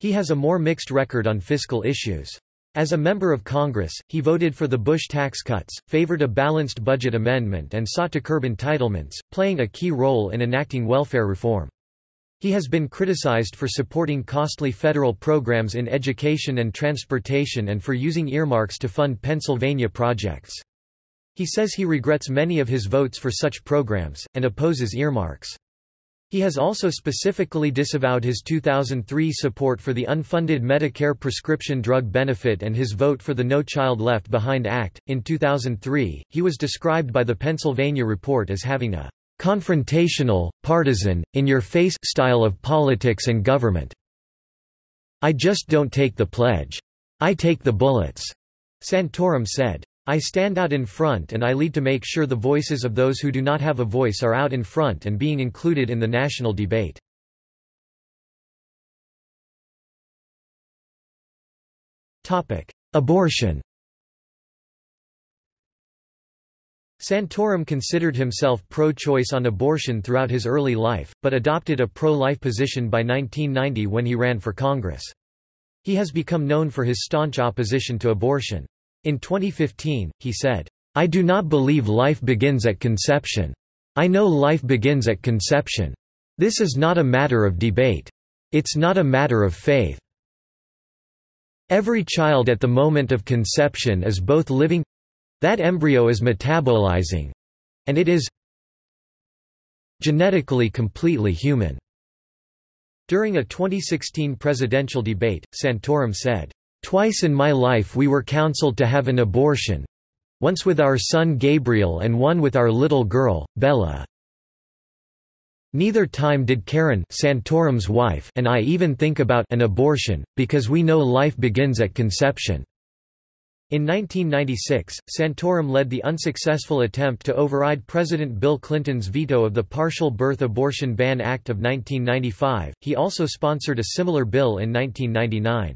Speaker 1: He has a more mixed record on fiscal issues. As a member of Congress, he voted for the Bush tax cuts, favored a balanced budget amendment and sought to curb entitlements, playing a key role in enacting welfare reform. He has been criticized for supporting costly federal programs in education and transportation and for using earmarks to fund Pennsylvania projects. He says he regrets many of his votes for such programs, and opposes earmarks. He has also specifically disavowed his 2003 support for the unfunded Medicare prescription drug benefit and his vote for the No Child Left Behind Act. In 2003, he was described by the Pennsylvania Report as having a confrontational, partisan, in-your-face style of politics and government. I just don't take the pledge. I take the bullets, Santorum said. I stand out in front and I lead to make sure the voices of those who do not have a voice are out in front and being included in the national debate. Abortion Santorum considered himself pro-choice on abortion throughout his early life, but adopted a pro-life position by 1990 when he ran for Congress. He has become known for his staunch opposition to abortion. In 2015, he said, I do not believe life begins at conception. I know life begins at conception. This is not a matter of debate. It's not a matter of faith. Every child at the moment of conception is both living that embryo is metabolizing and it is genetically completely human. During a 2016 presidential debate, Santorum said, Twice in my life we were counseled to have an abortion once with our son Gabriel and one with our little girl, Bella. Neither time did Karen Santorum's wife and I even think about an abortion, because we know life begins at conception. In 1996, Santorum led the unsuccessful attempt to override President Bill Clinton's veto of the Partial Birth Abortion Ban Act of 1995. He also sponsored a similar bill in 1999.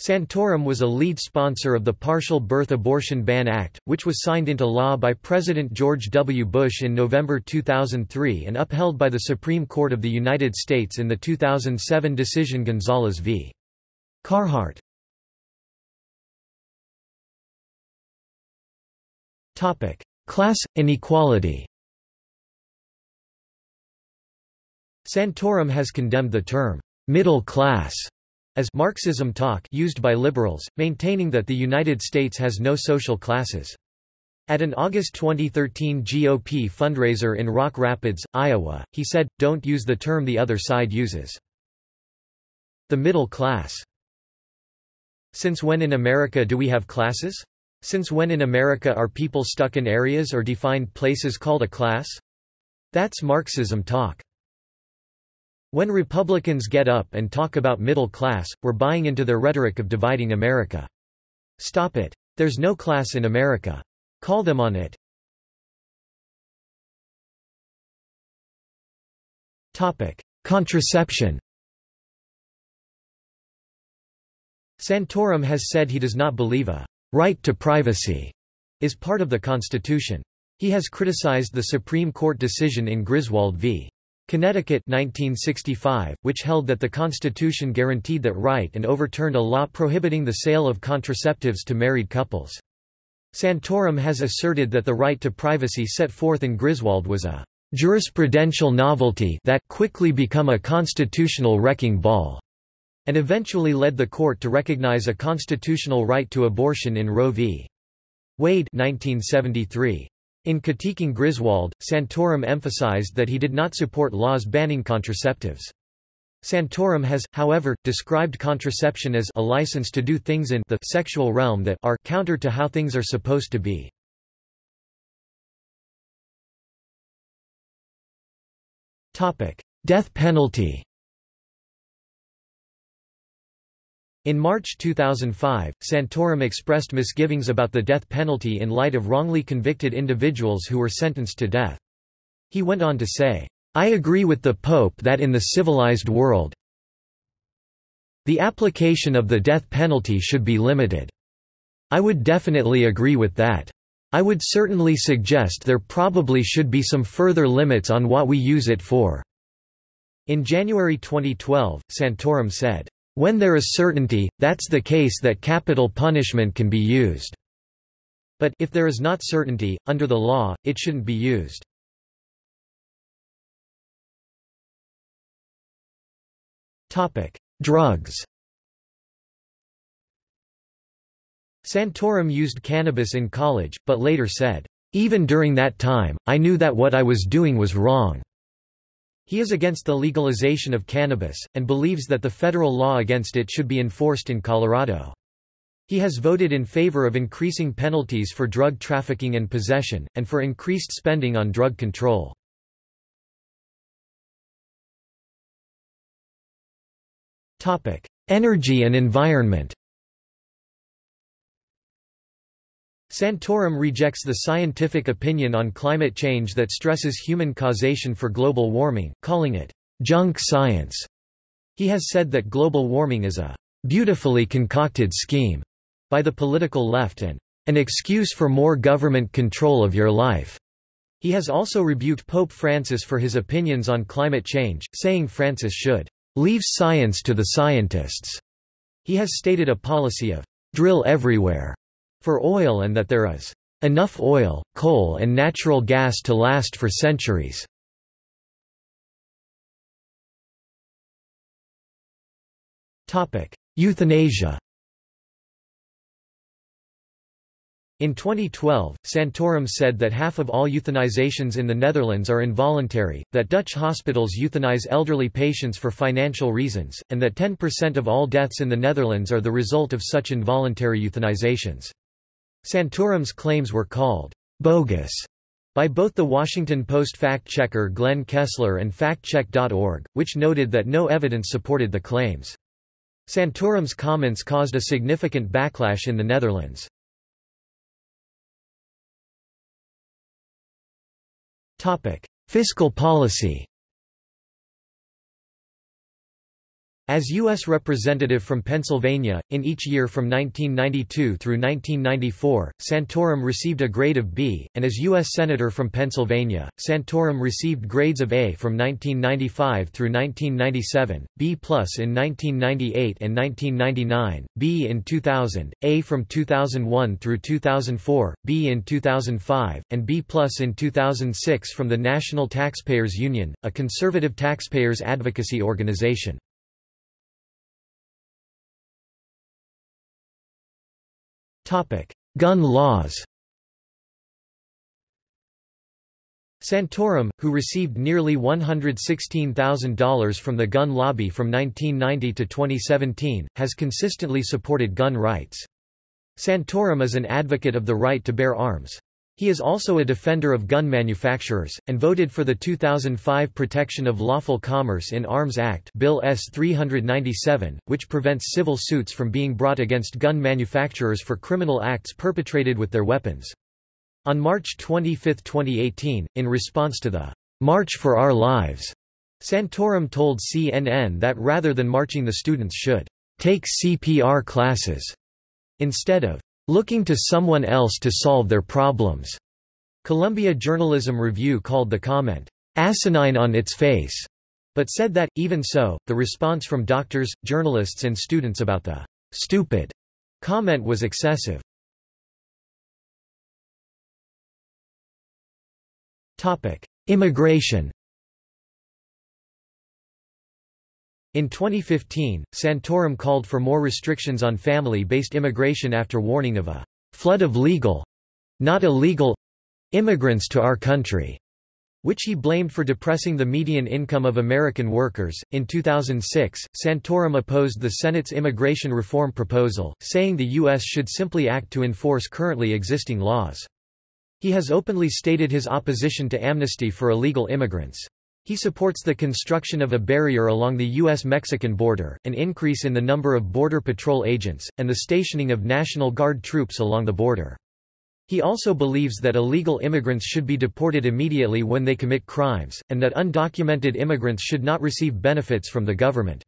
Speaker 1: Santorum was a lead sponsor of the Partial Birth Abortion Ban Act, which was signed into law by President George W. Bush in November 2003 and upheld by the Supreme Court of the United States in the 2007 decision Gonzales v. Carhart. Class – inequality Santorum has condemned the term, "'middle class' as Marxism talk used by liberals, maintaining that the United States has no social classes. At an August 2013 GOP fundraiser in Rock Rapids, Iowa, he said, don't use the term the other side uses. The middle class. Since when in America do we have classes? Since when in America are people stuck in areas or defined places called a class? That's Marxism talk. When Republicans get up and talk about middle class, we're buying into their rhetoric of dividing America. Stop it. There's no class in America. Call them on it. Topic: Contraception. Santorum has said he does not believe a right to privacy is part of the Constitution. He has criticized the Supreme Court decision in Griswold v. Connecticut 1965, which held that the Constitution guaranteed that right and overturned a law prohibiting the sale of contraceptives to married couples. Santorum has asserted that the right to privacy set forth in Griswold was a jurisprudential novelty that quickly become a constitutional wrecking ball, and eventually led the court to recognize a constitutional right to abortion in Roe v. Wade 1973. In critiquing Griswold, Santorum emphasized that he did not support laws banning contraceptives. Santorum has, however, described contraception as a license to do things in the sexual realm that are counter to how things are supposed to be. Death penalty In March 2005, Santorum expressed misgivings about the death penalty in light of wrongly convicted individuals who were sentenced to death. He went on to say, I agree with the Pope that in the civilized world The application of the death penalty should be limited. I would definitely agree with that. I would certainly suggest there probably should be some further limits on what we use it for." In January 2012, Santorum said, "...when there is certainty, that's the case that capital punishment can be used. But, if there is not certainty, under the law, it shouldn't be used." Drugs Santorum used cannabis in college, but later said, "...even during that time, I knew that what I was doing was wrong." He is against the legalization of cannabis, and believes that the federal law against it should be enforced in Colorado. He has voted in favor of increasing penalties for drug trafficking and possession, and for increased spending on drug control. Energy and environment Santorum rejects the scientific opinion on climate change that stresses human causation for global warming, calling it junk science. He has said that global warming is a beautifully concocted scheme by the political left and an excuse for more government control of your life. He has also rebuked Pope Francis for his opinions on climate change, saying Francis should Leave science to the scientists. He has stated a policy of drill everywhere for oil and that there is enough oil, coal and natural gas to last for centuries. Euthanasia In 2012, Santorum said that half of all euthanizations in the Netherlands are involuntary, that Dutch hospitals euthanize elderly patients for financial reasons, and that 10% of all deaths in the Netherlands are the result of such involuntary euthanizations. Santorum's claims were called bogus by both the Washington Post fact-checker Glenn Kessler and factcheck.org, which noted that no evidence supported the claims. Santorum's comments caused a significant backlash in the Netherlands. Fiscal policy As U.S. Representative from Pennsylvania, in each year from 1992 through 1994, Santorum received a grade of B, and as U.S. Senator from Pennsylvania, Santorum received grades of A from 1995 through 1997, B plus in 1998 and 1999, B in 2000, A from 2001 through 2004, B in 2005, and B in 2006 from the National Taxpayers Union, a conservative taxpayers advocacy organization. Gun laws Santorum, who received nearly $116,000 from the gun lobby from 1990 to 2017, has consistently supported gun rights. Santorum is an advocate of the right to bear arms. He is also a defender of gun manufacturers, and voted for the 2005 Protection of Lawful Commerce in Arms Act Bill S-397, which prevents civil suits from being brought against gun manufacturers for criminal acts perpetrated with their weapons. On March 25, 2018, in response to the March for Our Lives, Santorum told CNN that rather than marching the students should take CPR classes instead of looking to someone else to solve their problems. Columbia Journalism Review called the comment, asinine on its face, but said that, even so, the response from doctors, journalists and students about the stupid comment was excessive. Immigration In 2015, Santorum called for more restrictions on family-based immigration after warning of a flood of legal—not illegal—immigrants to our country, which he blamed for depressing the median income of American workers. In 2006, Santorum opposed the Senate's immigration reform proposal, saying the U.S. should simply act to enforce currently existing laws. He has openly stated his opposition to amnesty for illegal immigrants. He supports the construction of a barrier along the U.S.-Mexican border, an increase in the number of Border Patrol agents, and the stationing of National Guard troops along the border. He also believes that illegal immigrants should be deported immediately when they commit crimes, and that undocumented immigrants should not receive benefits from the government.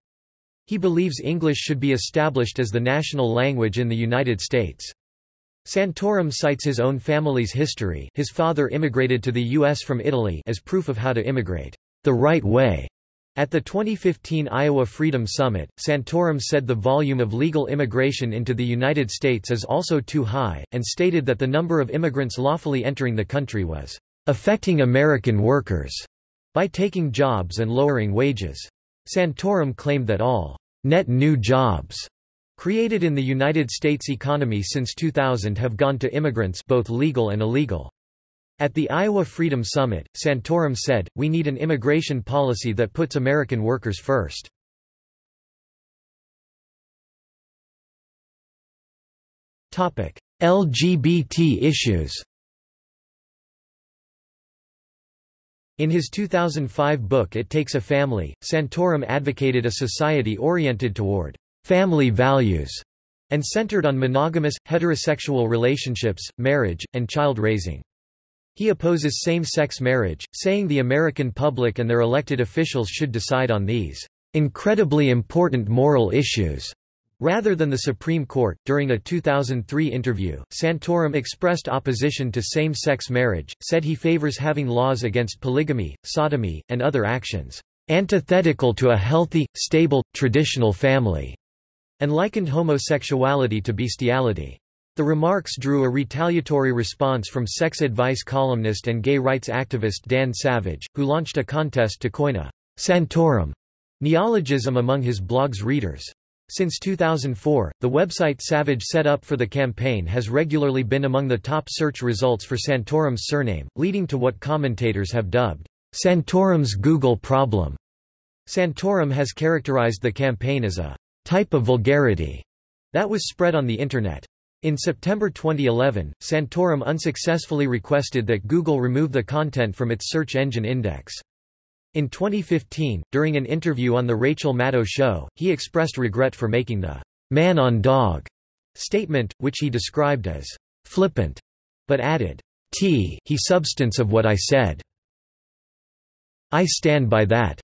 Speaker 1: He believes English should be established as the national language in the United States. Santorum cites his own family's history his father immigrated to the U.S. from Italy as proof of how to immigrate the right way. At the 2015 Iowa Freedom Summit, Santorum said the volume of legal immigration into the United States is also too high, and stated that the number of immigrants lawfully entering the country was affecting American workers by taking jobs and lowering wages. Santorum claimed that all net new jobs created in the United States economy since 2000 have gone to immigrants both legal and illegal. At the Iowa Freedom Summit, Santorum said, we need an immigration policy that puts American workers first. LGBT issues In his 2005 book It Takes a Family, Santorum advocated a society oriented toward family values, and centered on monogamous, heterosexual relationships, marriage, and child raising. He opposes same-sex marriage, saying the American public and their elected officials should decide on these incredibly important moral issues Rather than the Supreme Court, during a 2003 interview, Santorum expressed opposition to same-sex marriage, said he favors having laws against polygamy, sodomy, and other actions, "...antithetical to a healthy, stable, traditional family." and likened homosexuality to bestiality. The remarks drew a retaliatory response from sex advice columnist and gay rights activist Dan Savage, who launched a contest to coin a Santorum neologism among his blog's readers. Since 2004, the website Savage set up for the campaign has regularly been among the top search results for Santorum's surname, leading to what commentators have dubbed Santorum's Google problem. Santorum has characterized the campaign as a type of vulgarity that was spread on the Internet. In September 2011, Santorum unsuccessfully requested that Google remove the content from its search engine index. In 2015, during an interview on The Rachel Maddow Show, he expressed regret for making the man on dog statement, which he described as flippant, but added, T he substance of what I said. I stand by that.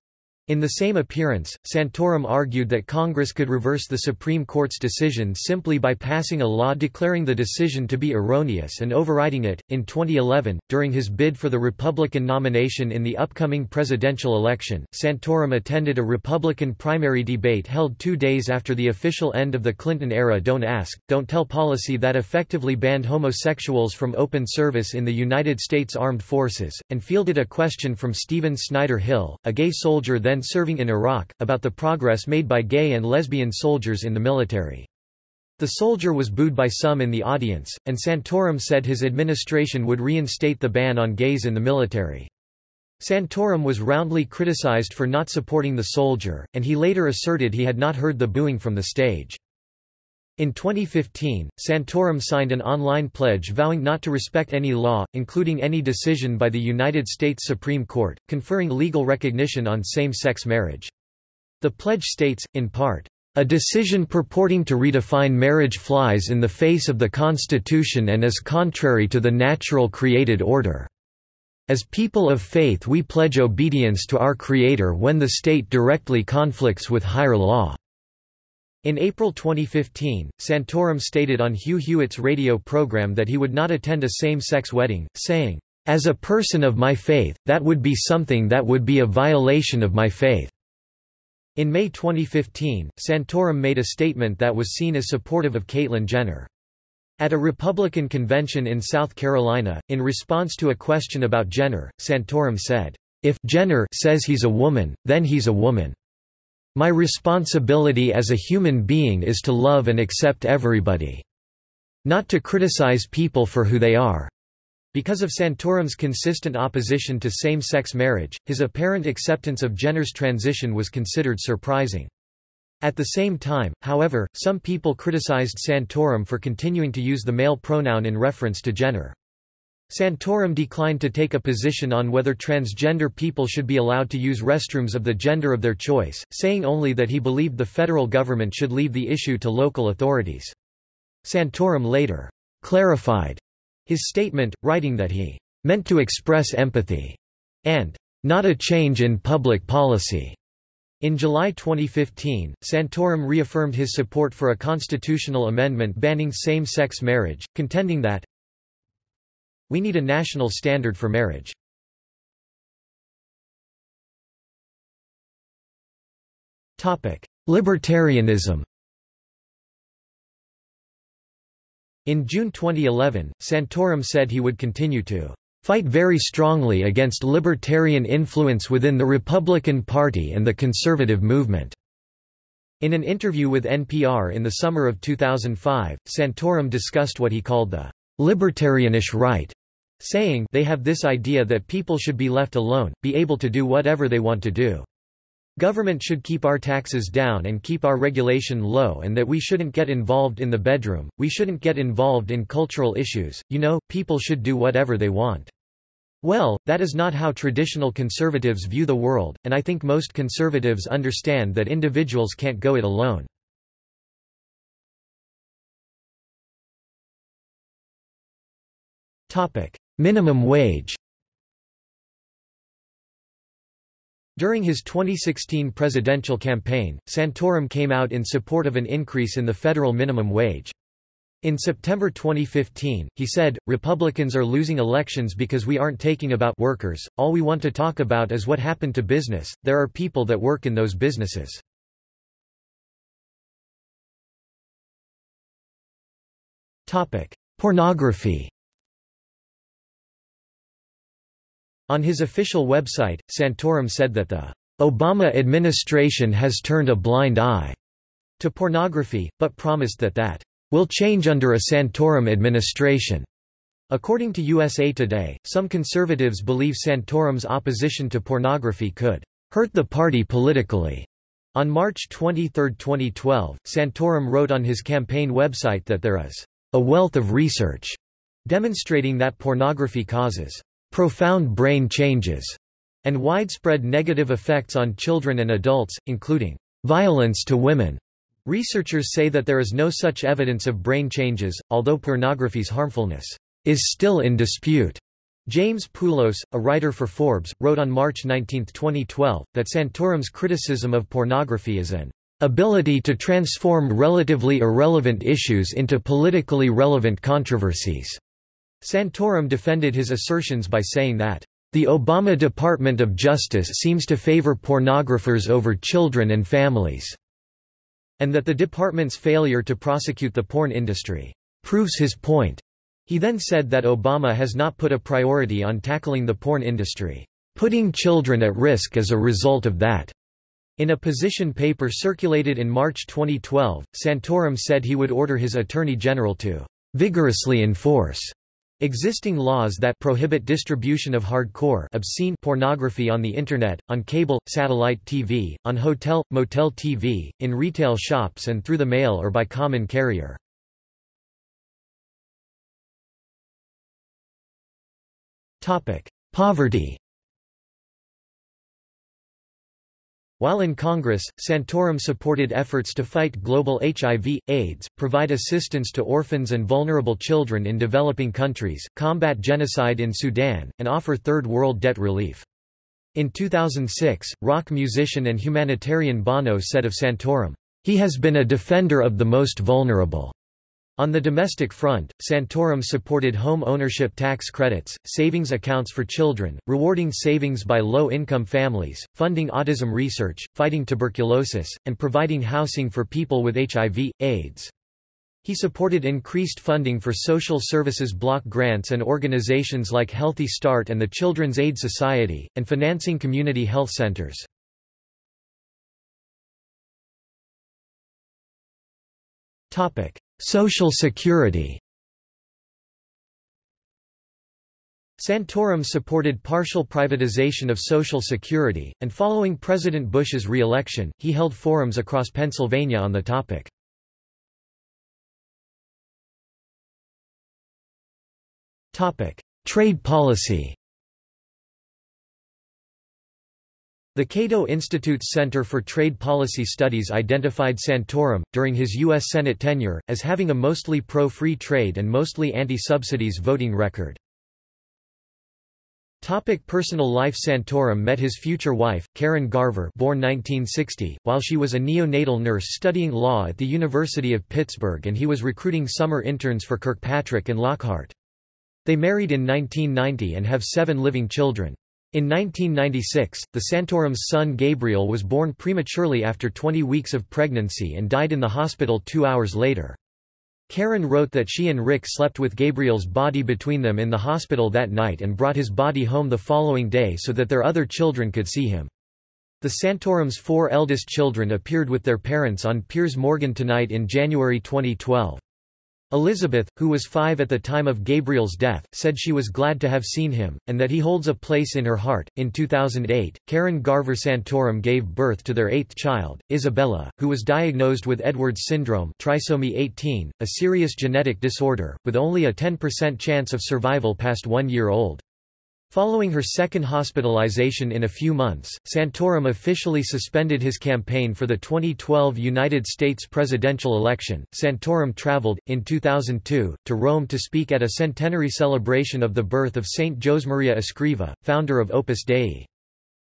Speaker 1: In the same appearance, Santorum argued that Congress could reverse the Supreme Court's decision simply by passing a law declaring the decision to be erroneous and overriding it. In 2011, during his bid for the Republican nomination in the upcoming presidential election, Santorum attended a Republican primary debate held two days after the official end of the Clinton era Don't Ask, Don't Tell policy that effectively banned homosexuals from open service in the United States Armed Forces, and fielded a question from Stephen Snyder Hill, a gay soldier then serving in Iraq, about the progress made by gay and lesbian soldiers in the military. The soldier was booed by some in the audience, and Santorum said his administration would reinstate the ban on gays in the military. Santorum was roundly criticized for not supporting the soldier, and he later asserted he had not heard the booing from the stage. In 2015, Santorum signed an online pledge vowing not to respect any law, including any decision by the United States Supreme Court, conferring legal recognition on same-sex marriage. The pledge states, in part, a decision purporting to redefine marriage flies in the face of the Constitution and is contrary to the natural created order. As people of faith we pledge obedience to our Creator when the state directly conflicts with higher law. In April 2015, Santorum stated on Hugh Hewitt's radio program that he would not attend a same-sex wedding, saying, "...as a person of my faith, that would be something that would be a violation of my faith." In May 2015, Santorum made a statement that was seen as supportive of Caitlyn Jenner. At a Republican convention in South Carolina, in response to a question about Jenner, Santorum said, "...if Jenner says he's a woman, then he's a woman." My responsibility as a human being is to love and accept everybody. Not to criticize people for who they are. Because of Santorum's consistent opposition to same-sex marriage, his apparent acceptance of Jenner's transition was considered surprising. At the same time, however, some people criticized Santorum for continuing to use the male pronoun in reference to Jenner. Santorum declined to take a position on whether transgender people should be allowed to use restrooms of the gender of their choice, saying only that he believed the federal government should leave the issue to local authorities. Santorum later clarified his statement, writing that he meant to express empathy and not a change in public policy. In July 2015, Santorum reaffirmed his support for a constitutional amendment banning same-sex marriage, contending that we need a national standard for marriage. Libertarianism In June 2011, Santorum said he would continue to fight very strongly against libertarian influence within the Republican Party and the conservative movement." In an interview with NPR in the summer of 2005, Santorum discussed what he called the «libertarianish right», saying they have this idea that people should be left alone, be able to do whatever they want to do. Government should keep our taxes down and keep our regulation low and that we shouldn't get involved in the bedroom, we shouldn't get involved in cultural issues, you know, people should do whatever they want. Well, that is not how traditional conservatives view the world, and I think most conservatives understand that individuals can't go it alone. Minimum wage During his 2016 presidential campaign, Santorum came out in support of an increase in the federal minimum wage. In September 2015, he said, Republicans are losing elections because we aren't taking about workers, all we want to talk about is what happened to business, there are people that work in those businesses. Pornography On his official website, Santorum said that the Obama administration has turned a blind eye to pornography, but promised that that will change under a Santorum administration. According to USA Today, some conservatives believe Santorum's opposition to pornography could hurt the party politically. On March 23, 2012, Santorum wrote on his campaign website that there is a wealth of research demonstrating that pornography causes profound brain changes, and widespread negative effects on children and adults, including violence to women. Researchers say that there is no such evidence of brain changes, although pornography's harmfulness is still in dispute. James Poulos, a writer for Forbes, wrote on March 19, 2012, that Santorum's criticism of pornography is an ability to transform relatively irrelevant issues into politically relevant controversies. Santorum defended his assertions by saying that, "...the Obama Department of Justice seems to favor pornographers over children and families," and that the department's failure to prosecute the porn industry, "...proves his point." He then said that Obama has not put a priority on tackling the porn industry, "...putting children at risk as a result of that." In a position paper circulated in March 2012, Santorum said he would order his Attorney General to vigorously enforce Existing laws that prohibit distribution of hardcore obscene pornography on the Internet, on cable, satellite TV, on hotel, motel TV, in retail shops and through the mail or by common carrier. Poverty While in Congress, Santorum supported efforts to fight global HIV, AIDS, provide assistance to orphans and vulnerable children in developing countries, combat genocide in Sudan, and offer Third World debt relief. In 2006, rock musician and humanitarian Bono said of Santorum, "...he has been a defender of the most vulnerable." On the domestic front, Santorum supported home ownership tax credits, savings accounts for children, rewarding savings by low-income families, funding autism research, fighting tuberculosis, and providing housing for people with HIV, AIDS. He supported increased funding for social services block grants and organizations like Healthy Start and the Children's Aid Society, and financing community health centers. Social Security Santorum supported partial privatization of Social Security, and following President Bush's re-election, he held forums across Pennsylvania on the topic. Trade policy The Cato Institute's Center for Trade Policy Studies identified Santorum, during his U.S. Senate tenure, as having a mostly pro-free trade and mostly anti-subsidies voting record. Topic personal life Santorum met his future wife, Karen Garver born 1960, while she was a neonatal nurse studying law at the University of Pittsburgh and he was recruiting summer interns for Kirkpatrick and Lockhart. They married in 1990 and have seven living children. In 1996, the Santorum's son Gabriel was born prematurely after 20 weeks of pregnancy and died in the hospital two hours later. Karen wrote that she and Rick slept with Gabriel's body between them in the hospital that night and brought his body home the following day so that their other children could see him. The Santorum's four eldest children appeared with their parents on Piers Morgan Tonight in January 2012. Elizabeth, who was five at the time of Gabriel's death, said she was glad to have seen him, and that he holds a place in her heart. In 2008, Karen Garver Santorum gave birth to their eighth child, Isabella, who was diagnosed with Edwards syndrome trisomy 18, a serious genetic disorder, with only a 10% chance of survival past one year old. Following her second hospitalization in a few months, Santorum officially suspended his campaign for the 2012 United States presidential election. Santorum traveled, in 2002, to Rome to speak at a centenary celebration of the birth of Saint Josemaria Escriva, founder of Opus Dei.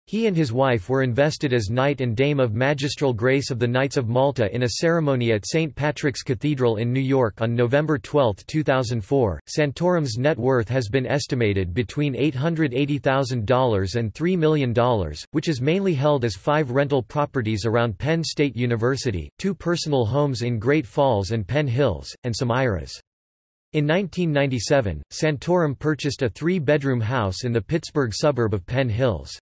Speaker 1: He and his wife were invested as Knight and Dame of Magistral Grace of the Knights of Malta in a ceremony at St. Patrick's Cathedral in New York on November 12, 2004. Santorum's net worth has been estimated between $880,000 and $3 million, which is mainly held as five rental properties around Penn State University, two personal homes in Great Falls and Penn Hills, and some IRAs. In 1997, Santorum purchased a three-bedroom house in the Pittsburgh suburb of Penn Hills.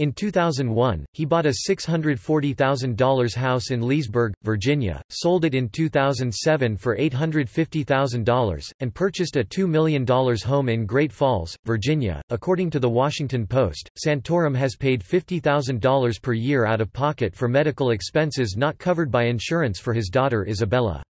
Speaker 1: In 2001, he bought a $640,000 house in Leesburg, Virginia, sold it in 2007 for $850,000, and purchased a $2 million home in Great Falls, Virginia. According to The Washington Post, Santorum has paid $50,000 per year out of pocket for medical expenses not covered by insurance for his daughter Isabella.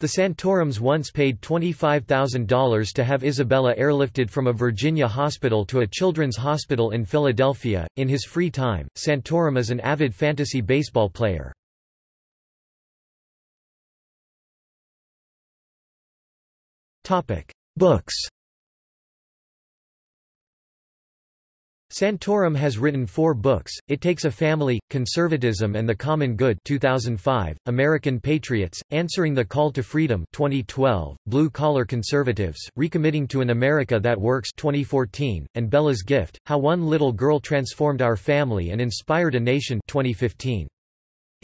Speaker 1: The Santorums once paid $25,000 to have Isabella airlifted from a Virginia hospital to a children's hospital in Philadelphia. In his free time, Santorum is an avid fantasy baseball player. Topic: Books. Santorum has written four books, It Takes a Family, Conservatism and the Common Good 2005, American Patriots, Answering the Call to Freedom 2012, Blue Collar Conservatives, Recommitting to an America That Works 2014, and Bella's Gift, How One Little Girl Transformed Our Family and Inspired a Nation 2015.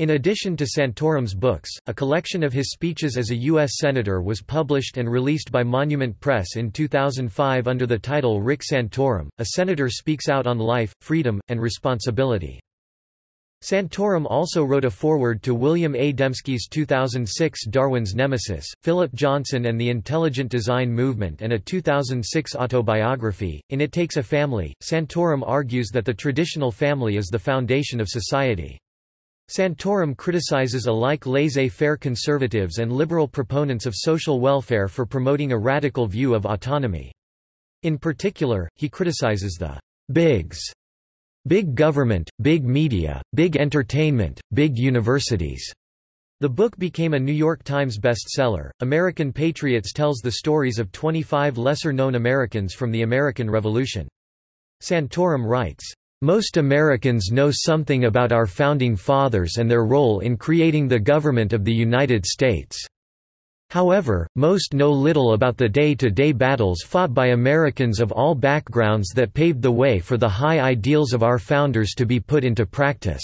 Speaker 1: In addition to Santorum's books, a collection of his speeches as a U.S. Senator was published and released by Monument Press in 2005 under the title Rick Santorum, A Senator Speaks Out on Life, Freedom, and Responsibility. Santorum also wrote a foreword to William A. Dembski's 2006 Darwin's Nemesis, Philip Johnson and the Intelligent Design Movement and a 2006 autobiography, In It Takes a Family. Santorum argues that the traditional family is the foundation of society. Santorum criticizes alike laissez-faire conservatives and liberal proponents of social welfare for promoting a radical view of autonomy. In particular, he criticizes the bigs big government, big media, big entertainment, big universities. The book became a New York Times bestseller. American Patriots tells the stories of 25 lesser-known Americans from the American Revolution. Santorum writes, most Americans know something about our Founding Fathers and their role in creating the government of the United States. However, most know little about the day-to-day -day battles fought by Americans of all backgrounds that paved the way for the high ideals of our founders to be put into practice."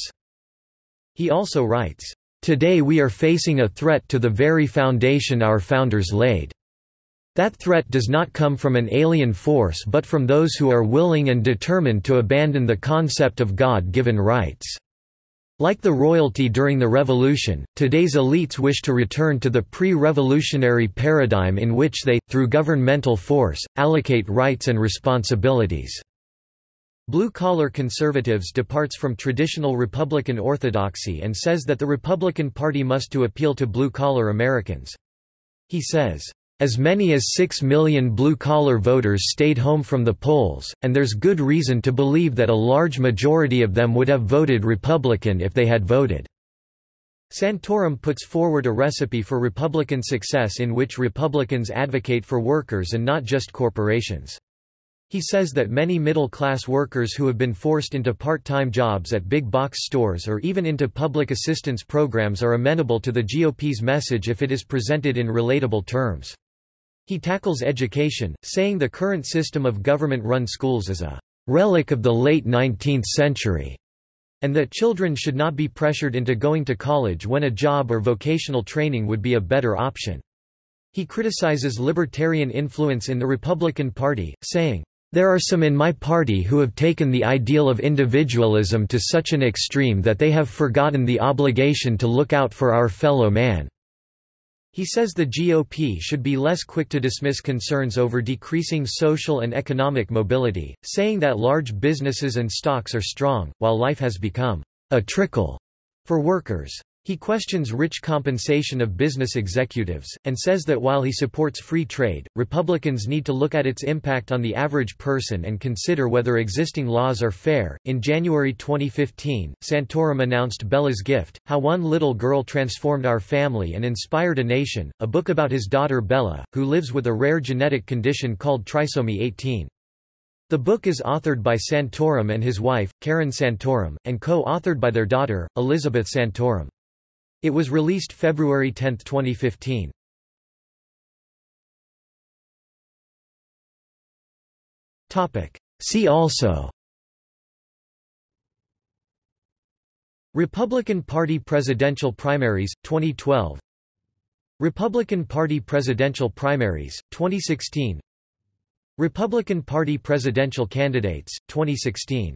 Speaker 1: He also writes, "...today we are facing a threat to the very foundation our founders laid." That threat does not come from an alien force but from those who are willing and determined to abandon the concept of God-given rights. Like the royalty during the revolution, today's elites wish to return to the pre-revolutionary paradigm in which they, through governmental force, allocate rights and responsibilities. Blue-collar conservatives departs from traditional Republican orthodoxy and says that the Republican Party must to appeal to blue-collar Americans. He says, as many as six million blue-collar voters stayed home from the polls, and there's good reason to believe that a large majority of them would have voted Republican if they had voted. Santorum puts forward a recipe for Republican success in which Republicans advocate for workers and not just corporations. He says that many middle-class workers who have been forced into part-time jobs at big box stores or even into public assistance programs are amenable to the GOP's message if it is presented in relatable terms. He tackles education, saying the current system of government-run schools is a relic of the late 19th century, and that children should not be pressured into going to college when a job or vocational training would be a better option. He criticizes libertarian influence in the Republican Party, saying, there are some in my party who have taken the ideal of individualism to such an extreme that they have forgotten the obligation to look out for our fellow man. He says the GOP should be less quick to dismiss concerns over decreasing social and economic mobility, saying that large businesses and stocks are strong, while life has become a trickle for workers. He questions rich compensation of business executives, and says that while he supports free trade, Republicans need to look at its impact on the average person and consider whether existing laws are fair. In January 2015, Santorum announced Bella's Gift How One Little Girl Transformed Our Family and Inspired a Nation, a book about his daughter Bella, who lives with a rare genetic condition called trisomy 18. The book is authored by Santorum and his wife, Karen Santorum, and co-authored by their daughter, Elizabeth Santorum. It was released February 10, 2015. See also. Republican Party presidential primaries, 2012 Republican Party presidential primaries, 2016 Republican Party presidential candidates, 2016